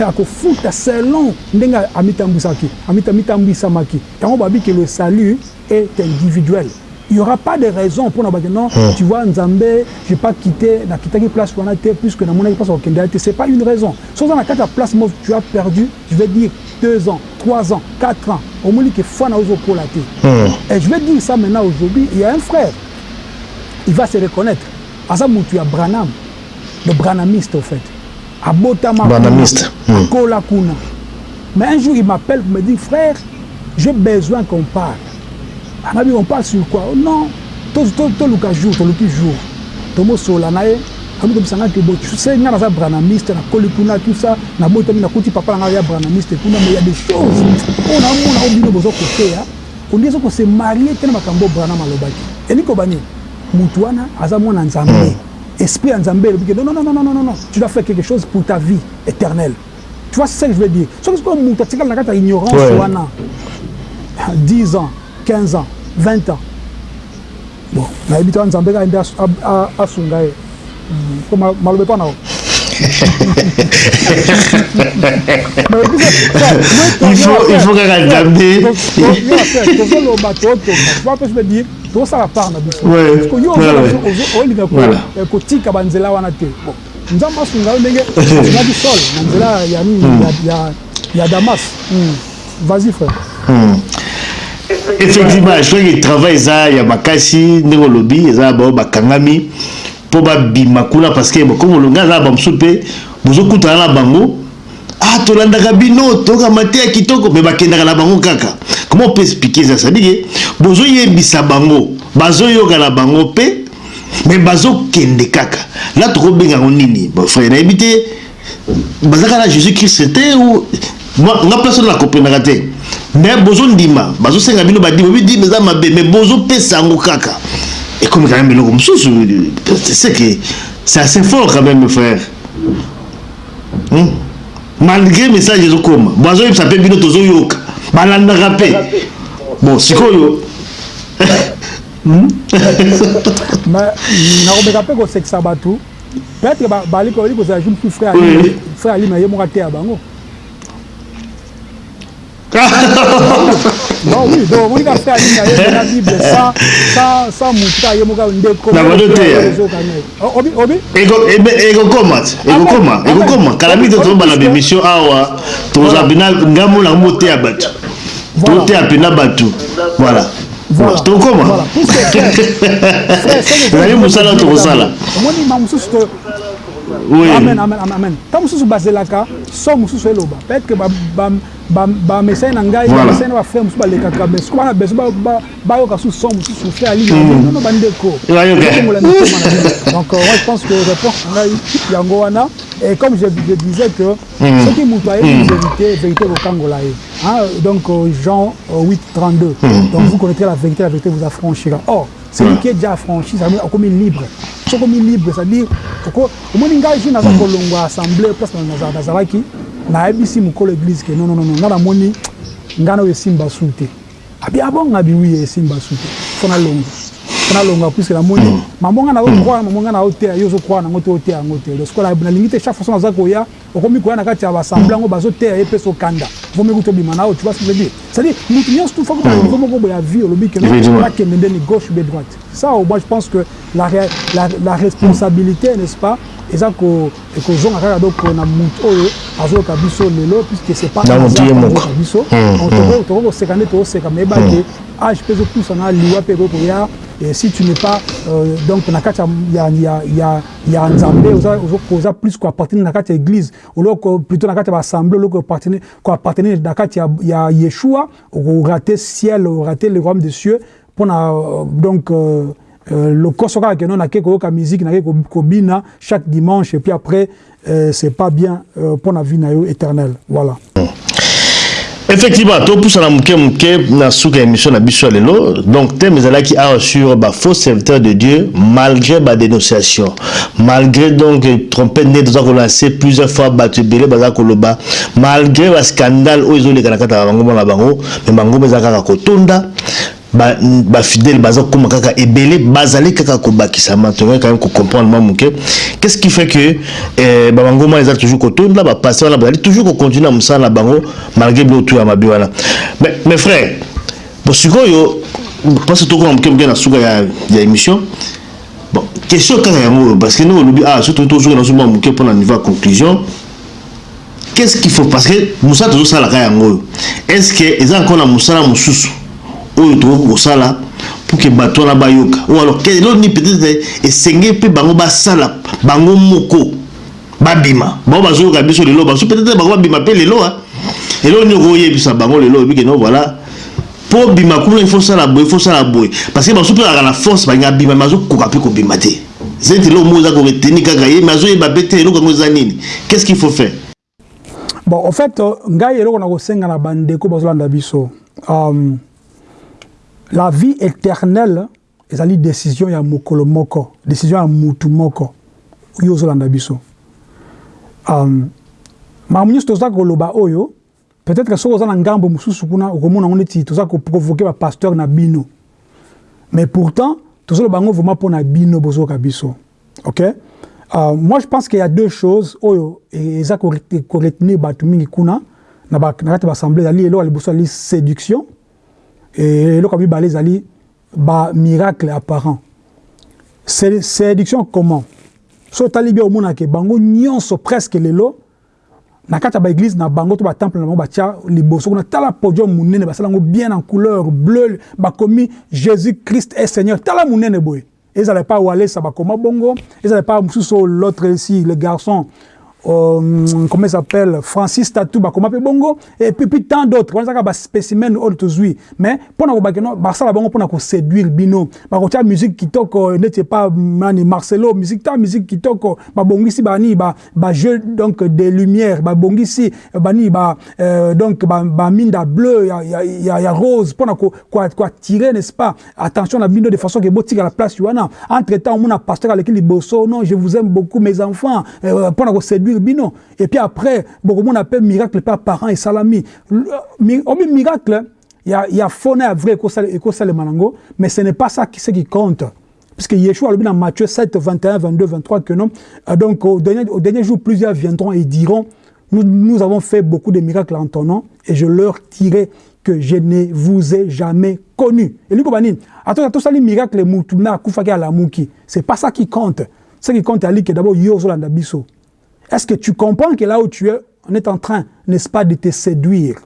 akofuta selon ndenge amitambwisaki amitambwisamaki yango babi que le salut est individuel il n'y aura pas de raison pour nous dire non, hum. tu vois, Nzambé, je n'ai pas quitté, n'a quitté place pour été puisque dans mon avis, pas au Kenya. Ce n'est pas une raison. Sauf dans la place, moi, tu as perdu, je vais dire, deux ans, trois ans, quatre ans. Au moins, qu'il faut pour la tête. Et je vais dire ça maintenant aujourd'hui, il y a un frère, il va se reconnaître. À ça, tu as Branham, le Branhamiste, au fait. À Botama, Branhamiste. À Kola Kuna. Mais un jour, il m'appelle pour me dire, frère, j'ai besoin qu'on parle. Anabi on parle sur quoi? Non toluka jour toluki jour. Tomosola na ye abi tobisanga ke bo. Se nga naza branamiste nakoli kuna tout ça. Nabotami nakuti papa nanga ya branamiste kuna mais ya des choses. Oyo namona o bino boza koteya ondi eza kose marie te na makambo branam alobaki elingi kobani mutu wana aza mwana nzambe. Esprit ya nzambe elobi ke non non non non non non. Tu dois faire quelque chose pour ta vie éternelle. Tu vois c'est ça que je veux dire. Soki sikoyo mutu atikala na kati ya ignorance wana 10 ans 15 ans 20 ans bon nayebi to nzambe ka ende asunga ye po malobe mpa nao kaka tozoloba totoka mpe je dire tozosala part na biso yo olinga kotika banzela wana te nzambe asunga yo ndenge asungaki sol na nzela ya nini ya damas vas-y frère effectivement que travail eza ya makasi ndenge olobi eza bao bakangami mpo babima kuna parce que comme olonga aza bamosusu mpe bozokutana na bango. Ah tolandaka bino tokama te ya kitoko me bakendaka na bango kaka. On peut expliquer ça? Sadike bozoyebisa bango bazoyoka na bango mpe me bazokende kaka. La tokobengango nini? Bafrère nayebi te bazaka na jésus christ te nga place oyo nakomprenaka te me bozondima bazosenga bino badima bidima eza mabe me bozopesa yango kaka. Ekomi quand même biloko mosusu c'est que c'est assez fort quand même frère. Hmm? malgré message ezokoma bazoyebisa mpe bino tozoyoka balandaka mpe. Bon sikoyo. Nakobeka mpe kosekisa bato. Peut-être bali kozala ju mpe frère alima ye moko ateya bango non oui donc omoni ka frère alina ye na bible sans mutu ka ye moka ndeko na bado te ekokoma ekokoma ekokoma kala mingi tozobala bémission awa tozala mpena ngambo na moteya bato toteya mpena bato voilà. tokoma ezali mosala tokosala omoni ma mosusu amen amen amen ntango mosusu bazelaka so mosusu eloba peut-être que bamesai na ngai bamesai na bafrère mosusu balekaka mais soki bana beso bayoka su son mosusu bandeko. Okongola mitema na bino donc moi je pense que réponse na ngai yango wana et comme je, je disais que soki moto ayebi vérité vérité kokangola ye donc Jean 8 32 donc vous connaîtrez la vérité la vérité vous affranchira. Or celui qui est déjà affranchi ça veut dire akomi libre. Soki omi libre c'est-à-dire omoni ngai ju naza kolongwa assemblée place nazalaki nayebisi mokolo église ke. Nonnono nga namoni ngai na oyo esimba su te. Abi abonga biwi esimba su te. Fo nalonga. Fo nalonga puiske namoni mamo nga nazokwaa mamo nga naoteya yo ozokwaa nango te oteya yango te. Loskola nalingi te chaque façon naza koya okomi koya na kati ya basamble yango bazoteya ye mpe sokanda. Vomi kuta obima na oyo tu vois ce que je veux dire? C'est-à-dire mutu nyonso tu foko niveau moko boye ya vie olobi ke nakende ndeni gauche ou droite. Ça moi je pense que la, la, la responsabilité n'est-ce pas eza ekozonga kaka donc na motu oyo azoyoka biso lelo puisque c'est pas biso. Tokoki koseka nde tokoseka mais ebake age mpe ezopusana liwa mpe ekoki koya et si tu n'es pas euh, donc na kati ya, ya, ya, ya nzambe oza plus koappartenir na kati ya église. Oloko plutôt na kati ya baassemblée oloko koappartenir na kati ya, ya yeshua okorate ciel orate le royaume des cieux mpona euh, donc Euh, lokoso kaka keno nake koyoka musique nake kobina chaque dimanche et puis après euh, c'est pas bien euh, pour la vie na yo éternelle. Voilà. Effectivement topusana moke moke na suka ya émission na biso ya lelo. Donc thème ezalaki awa sur bafaux serviteur de dieu malgré badénonciation malgré donc trompete nde toza kolancer plusieurs fois bato ebele baza koloba malgré bascandale oyo ezoleka na kati ya bango na bango me bango mpe eza kaka kotonda bafidèle baza kokóma kaka ebele bazali kaka kobakisama toyoi quand même kocomprendre mwa moke. Qu'est ce qui fait que eh, bamangoma eza toujours kotonda bapaster wana bazali toujours kocontinue na mosala na bango malgré biloko ya mabe wana. Mes frères bon sikoyo parce tokona moke moke na suka ya, ya émission bon question kaka yango oyo parce que ndenge olobi ah surtout tozoka na soma moke mpona niveau ya conclusion. Qu'est ce qu'il faut? Parce que mosala tozosalaka yango. Oyo est ce que eza encore na mosala mosusu oyo tokoki kosala pour ke bato wana bayoka. Ou alors eloko nini peut-être esenge mpe bango basala bango moko babima. Bango bazoyoka biso lelo baso peut-être bango babima mpe lelo eloko nini okoyebisa bango lelo oyebike no voilà. Mpo bima kuna ifo sala boye ifo sala boye. Parce que baso mpe kaka na force balinga bima me azokoka mpe kobima te. Zeti eloko moko eza koreteni kaka ye me azoyeba mpe te eloko yango eza nini. Qu'est-ce qu'il faut faire? Bon en fait ngai eloko na kosenga na bandeko bazolanda biso. Um, la vie éternelle ezali décision ya mokolo moko. Décision ya mutu moko. Oyo ozolanda biso um, makambo nyonso oyo peut-être soki oza na ngambo mosusu kuna okomona yango neti toza koprovoke bapasteur na bino mais pourtant tozoloba yango vraiment mpo na bino ok? Uh, moi je pense qu'il y a deux choses oyo eza koretenir bato mingi kuna. Na kati ya baassemblée ezali eloko ya liboso ezali séduction eloko ya mibale ezali bamiracle apparent séduction comment? So otali bien omonake bango nyonso presque lelo na kati ya baeglise na bango to batemple na bango batia liboso kuna tala podium monene basala yango bien en couleur bleu bakomi jésus christ est seigneur. Tala monene boye. Ezala epai walesa bakoma bongo ezala epai mosusu l'autre ici le garçon euh, comment s'appelle? Francis Tatou bakoma bongo? Et puis, tant d'autres. On a ba spécimen oyo tozwi mais mpona kobaki no basala bango mpona koséduire bino bakotia musique kitoko neti pa mani Marcelo musique ta musique kitoko babongisi bani ba ba jeu donc des lumières babongisi bani ba euh, donc ba, ba minda bleu ya ya, ya, ya rose mpona ko ko attirer n'est-ce pas? Attention na bino de façon que botika la place wana entre temps on a pasteur aleki liboso non je vous aime beaucoup mes enfants. Euh, mpona et puis après bokomona mpe miracle mpe parent esalami obi miracle ya, ya fona ya vrai ekosalema nango mais ce n'est pas ça qui, ce qui compte. Puisque Yeshua alobi dans Matthieu 7 21 22 23 que non. Donc au dernier, au dernier jour plusieurs viendront et diront nous, nous avons fait beaucoup de miracles en ton nom et je leur dirai que je ne vous ai jamais connu. Et lui kobanini atoi tosali miracle mutu na akufaki alamuki c'est pas ça qui compte. Ce qui compte que d'abord yo ozolanda biso Est-ce que tu comprends que là où tu es, on est en train, n'est-ce pas, de te séduire?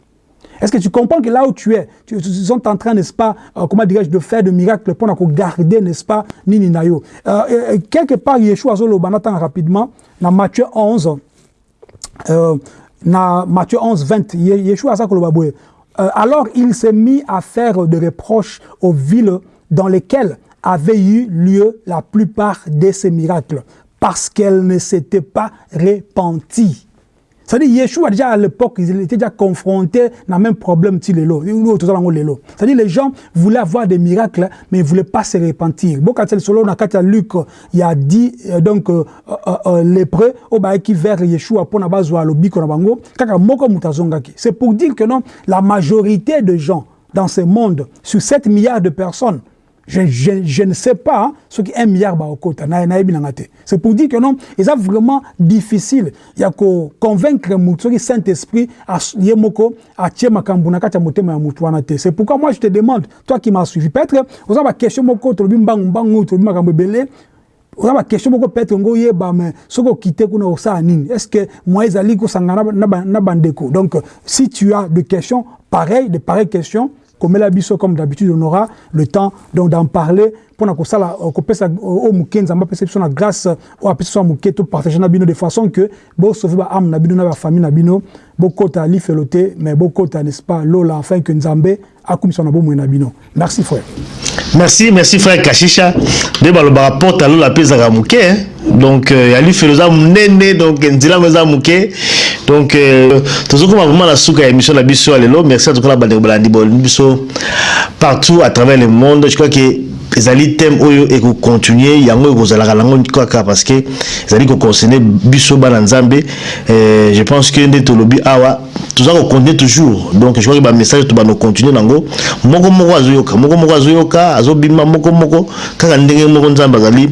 Est-ce que tu comprends que là où tu es, tu, tu sont en train, n'est-ce pas, euh, comment dirais-je, de faire de miracles pour garder, n'est-ce pas, Nini Nayo? Euh, et, Quelque part, Yeshua Zolo Banatan rapidement, dans Matthieu 11, euh, dans Matthieu 11, 20, Yeshua Zakolobaboué. Euh, alors il s'est mis à faire des reproches aux villes dans lesquelles avaient eu lieu la plupart de ces miracles parce qu'elle ne s'était pas repentie. C'est-à-dire, Yeshua, déjà à l'époque, il était déjà confronté à même problème C'est-à-dire, les gens voulaient avoir des miracles, mais ils ne voulaient pas se repentir. Selon Luc, il a dit, donc, euh, euh, euh, lépreux, au qui vers Yeshua, pour C'est pour dire que non, la majorité de gens dans ce monde, sur 7 milliards de personnes, je, je, je, ne sais pas hein, ce qui est un milliard baokota c'est pour dire que non c'est vraiment difficile. Il y a que convaincre mutu qui saint esprit à yemoko à tie makambu na kati motema ya mutu c'est pourquoi moi je te demande toi qui m'as suivi peut-être oza ba question moko to bimbangu mbangu to makambu belé oza ba question moko peut-être ngo yeba mais soki okite kuna osala nini? Est-ce que moi ezali kosangana na bandeko donc si tu as des questions pareilles de pareilles questions comme d'habitude on aura le temps d'en parler pour na kosala kopesa au muke nzamba pesa biso na grâce o apesa so muke to partager na bino de façon que bo sauver ba âme na bino na ba famille na bino bo kota li felote mais bo kota n'est-ce pas lola afin que nzambe akumisa na bomo na bino merci frère. Merci merci frère kashisha nde balobaka porte alola mpe ezalaka moke donc ya lifelo eza monene donc nzela ngo eza moke donc euh, tozokoma vraiment na suka ya émission na biso ya merci en tout cas na bandeko balandi bolandi biso partout à travers le monde. Je crois que ezali thème oyo ekocontinue yango ekozalaka nango kaka parce que ezali koconcerne biso bana nzambe euh, je pense que nde tolobi awa toza kocontinue toujours. Donc je crois que bamessage to bano continue nango. Moko moko azoyoka moko moko azoyoka azobima moko moko. Kaka ndenge moko nzambe azali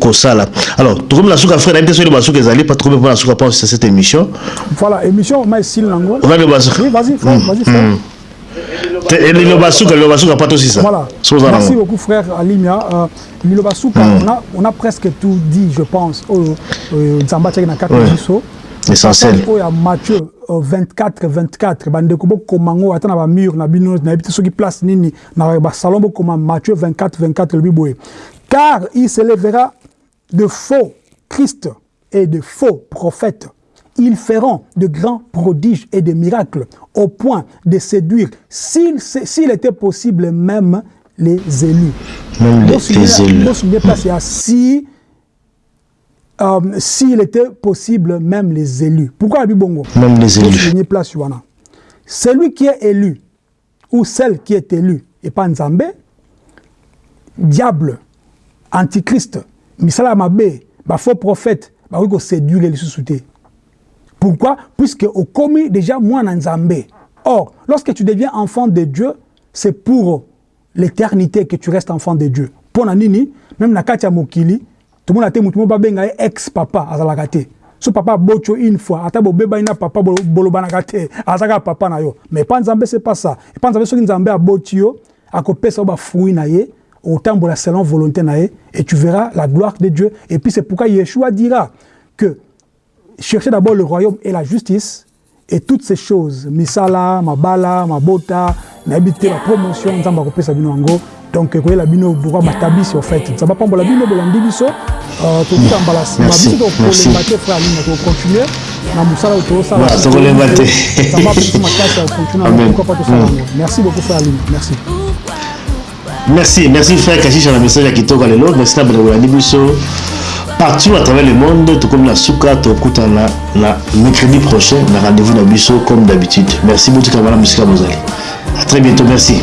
kosala. Alors tokomi na suka frère nayebi te soki basuka ezali pa tokomi mpona suka mpo cette émission. Voilà émission ma esili nango. Oza basuka. Vas-y frère vas-y frère. liloba ça. Voilà. Merci beaucoup frère alimia. Euh, mm. on a on a presque tout dit je pense na na essentiel matthieu 24 24 bandeko bokoma ngo ata na bamur na bino nayebi te soki place nini. Na basalon bokoma matthieu 24 24 lobi boye car il se lèvera de faux christ et de faux prophètes ils feront de grands prodiges et de miracles au point de séduire, s'il était possible, même les élus. Même les, élus. Si euh, s'il était possible, même les élus. Pourquoi Bongo? Même les élus. Place, Celui qui est élu, ou celle qui est élue, et pas Nzambe, diable, antichrist, misala mabe, ba faux prophète, ba oui séduire les sous-soutés. Pourquoi? Puisque au commis déjà moi Nzambe. Or, lorsque tu deviens enfant de Dieu, c'est pour l'éternité que tu restes enfant de Dieu. Pour nini, même na katia mokili, tout le monde a été mutumo babenga ex papa azalaka te. Papa bocho une fois, ata bo beba ina papa bolobanaka te, azaka papa na yo. Mais pas Nzambe c'est pas ça. Et pas Nzambe soki Nzambe a botio, akopesa ba fruit na ye, autant selon volonté na ye, et tu verras la gloire de Dieu. Et puis c'est pourquoi Yeshua dira que cherchez d'abord le royaume et la justice, et toutes ces choses, misala, mabala, mabota, n'habiter la promotion, nzamba kopesa bino yango. Donc koyela bino droit matabisi en fait. Ça va pas la bino bolandi biso. Euh tout ça mbala si Merci. biso ko lembater frère Aline ko continuer na musala to. Voilà, to classe continuer pourquoi pas tout ça. Merci beaucoup frère Aline. Merci. Merci, merci frère message kitoko lelo. Merci na bolandi biso. partout à travers le monde tokomi na suka tokutana na mercredi prochain na rendez-vous na biso comme d'habitude. Merci botika wana mosika bozali à très bientôt merci.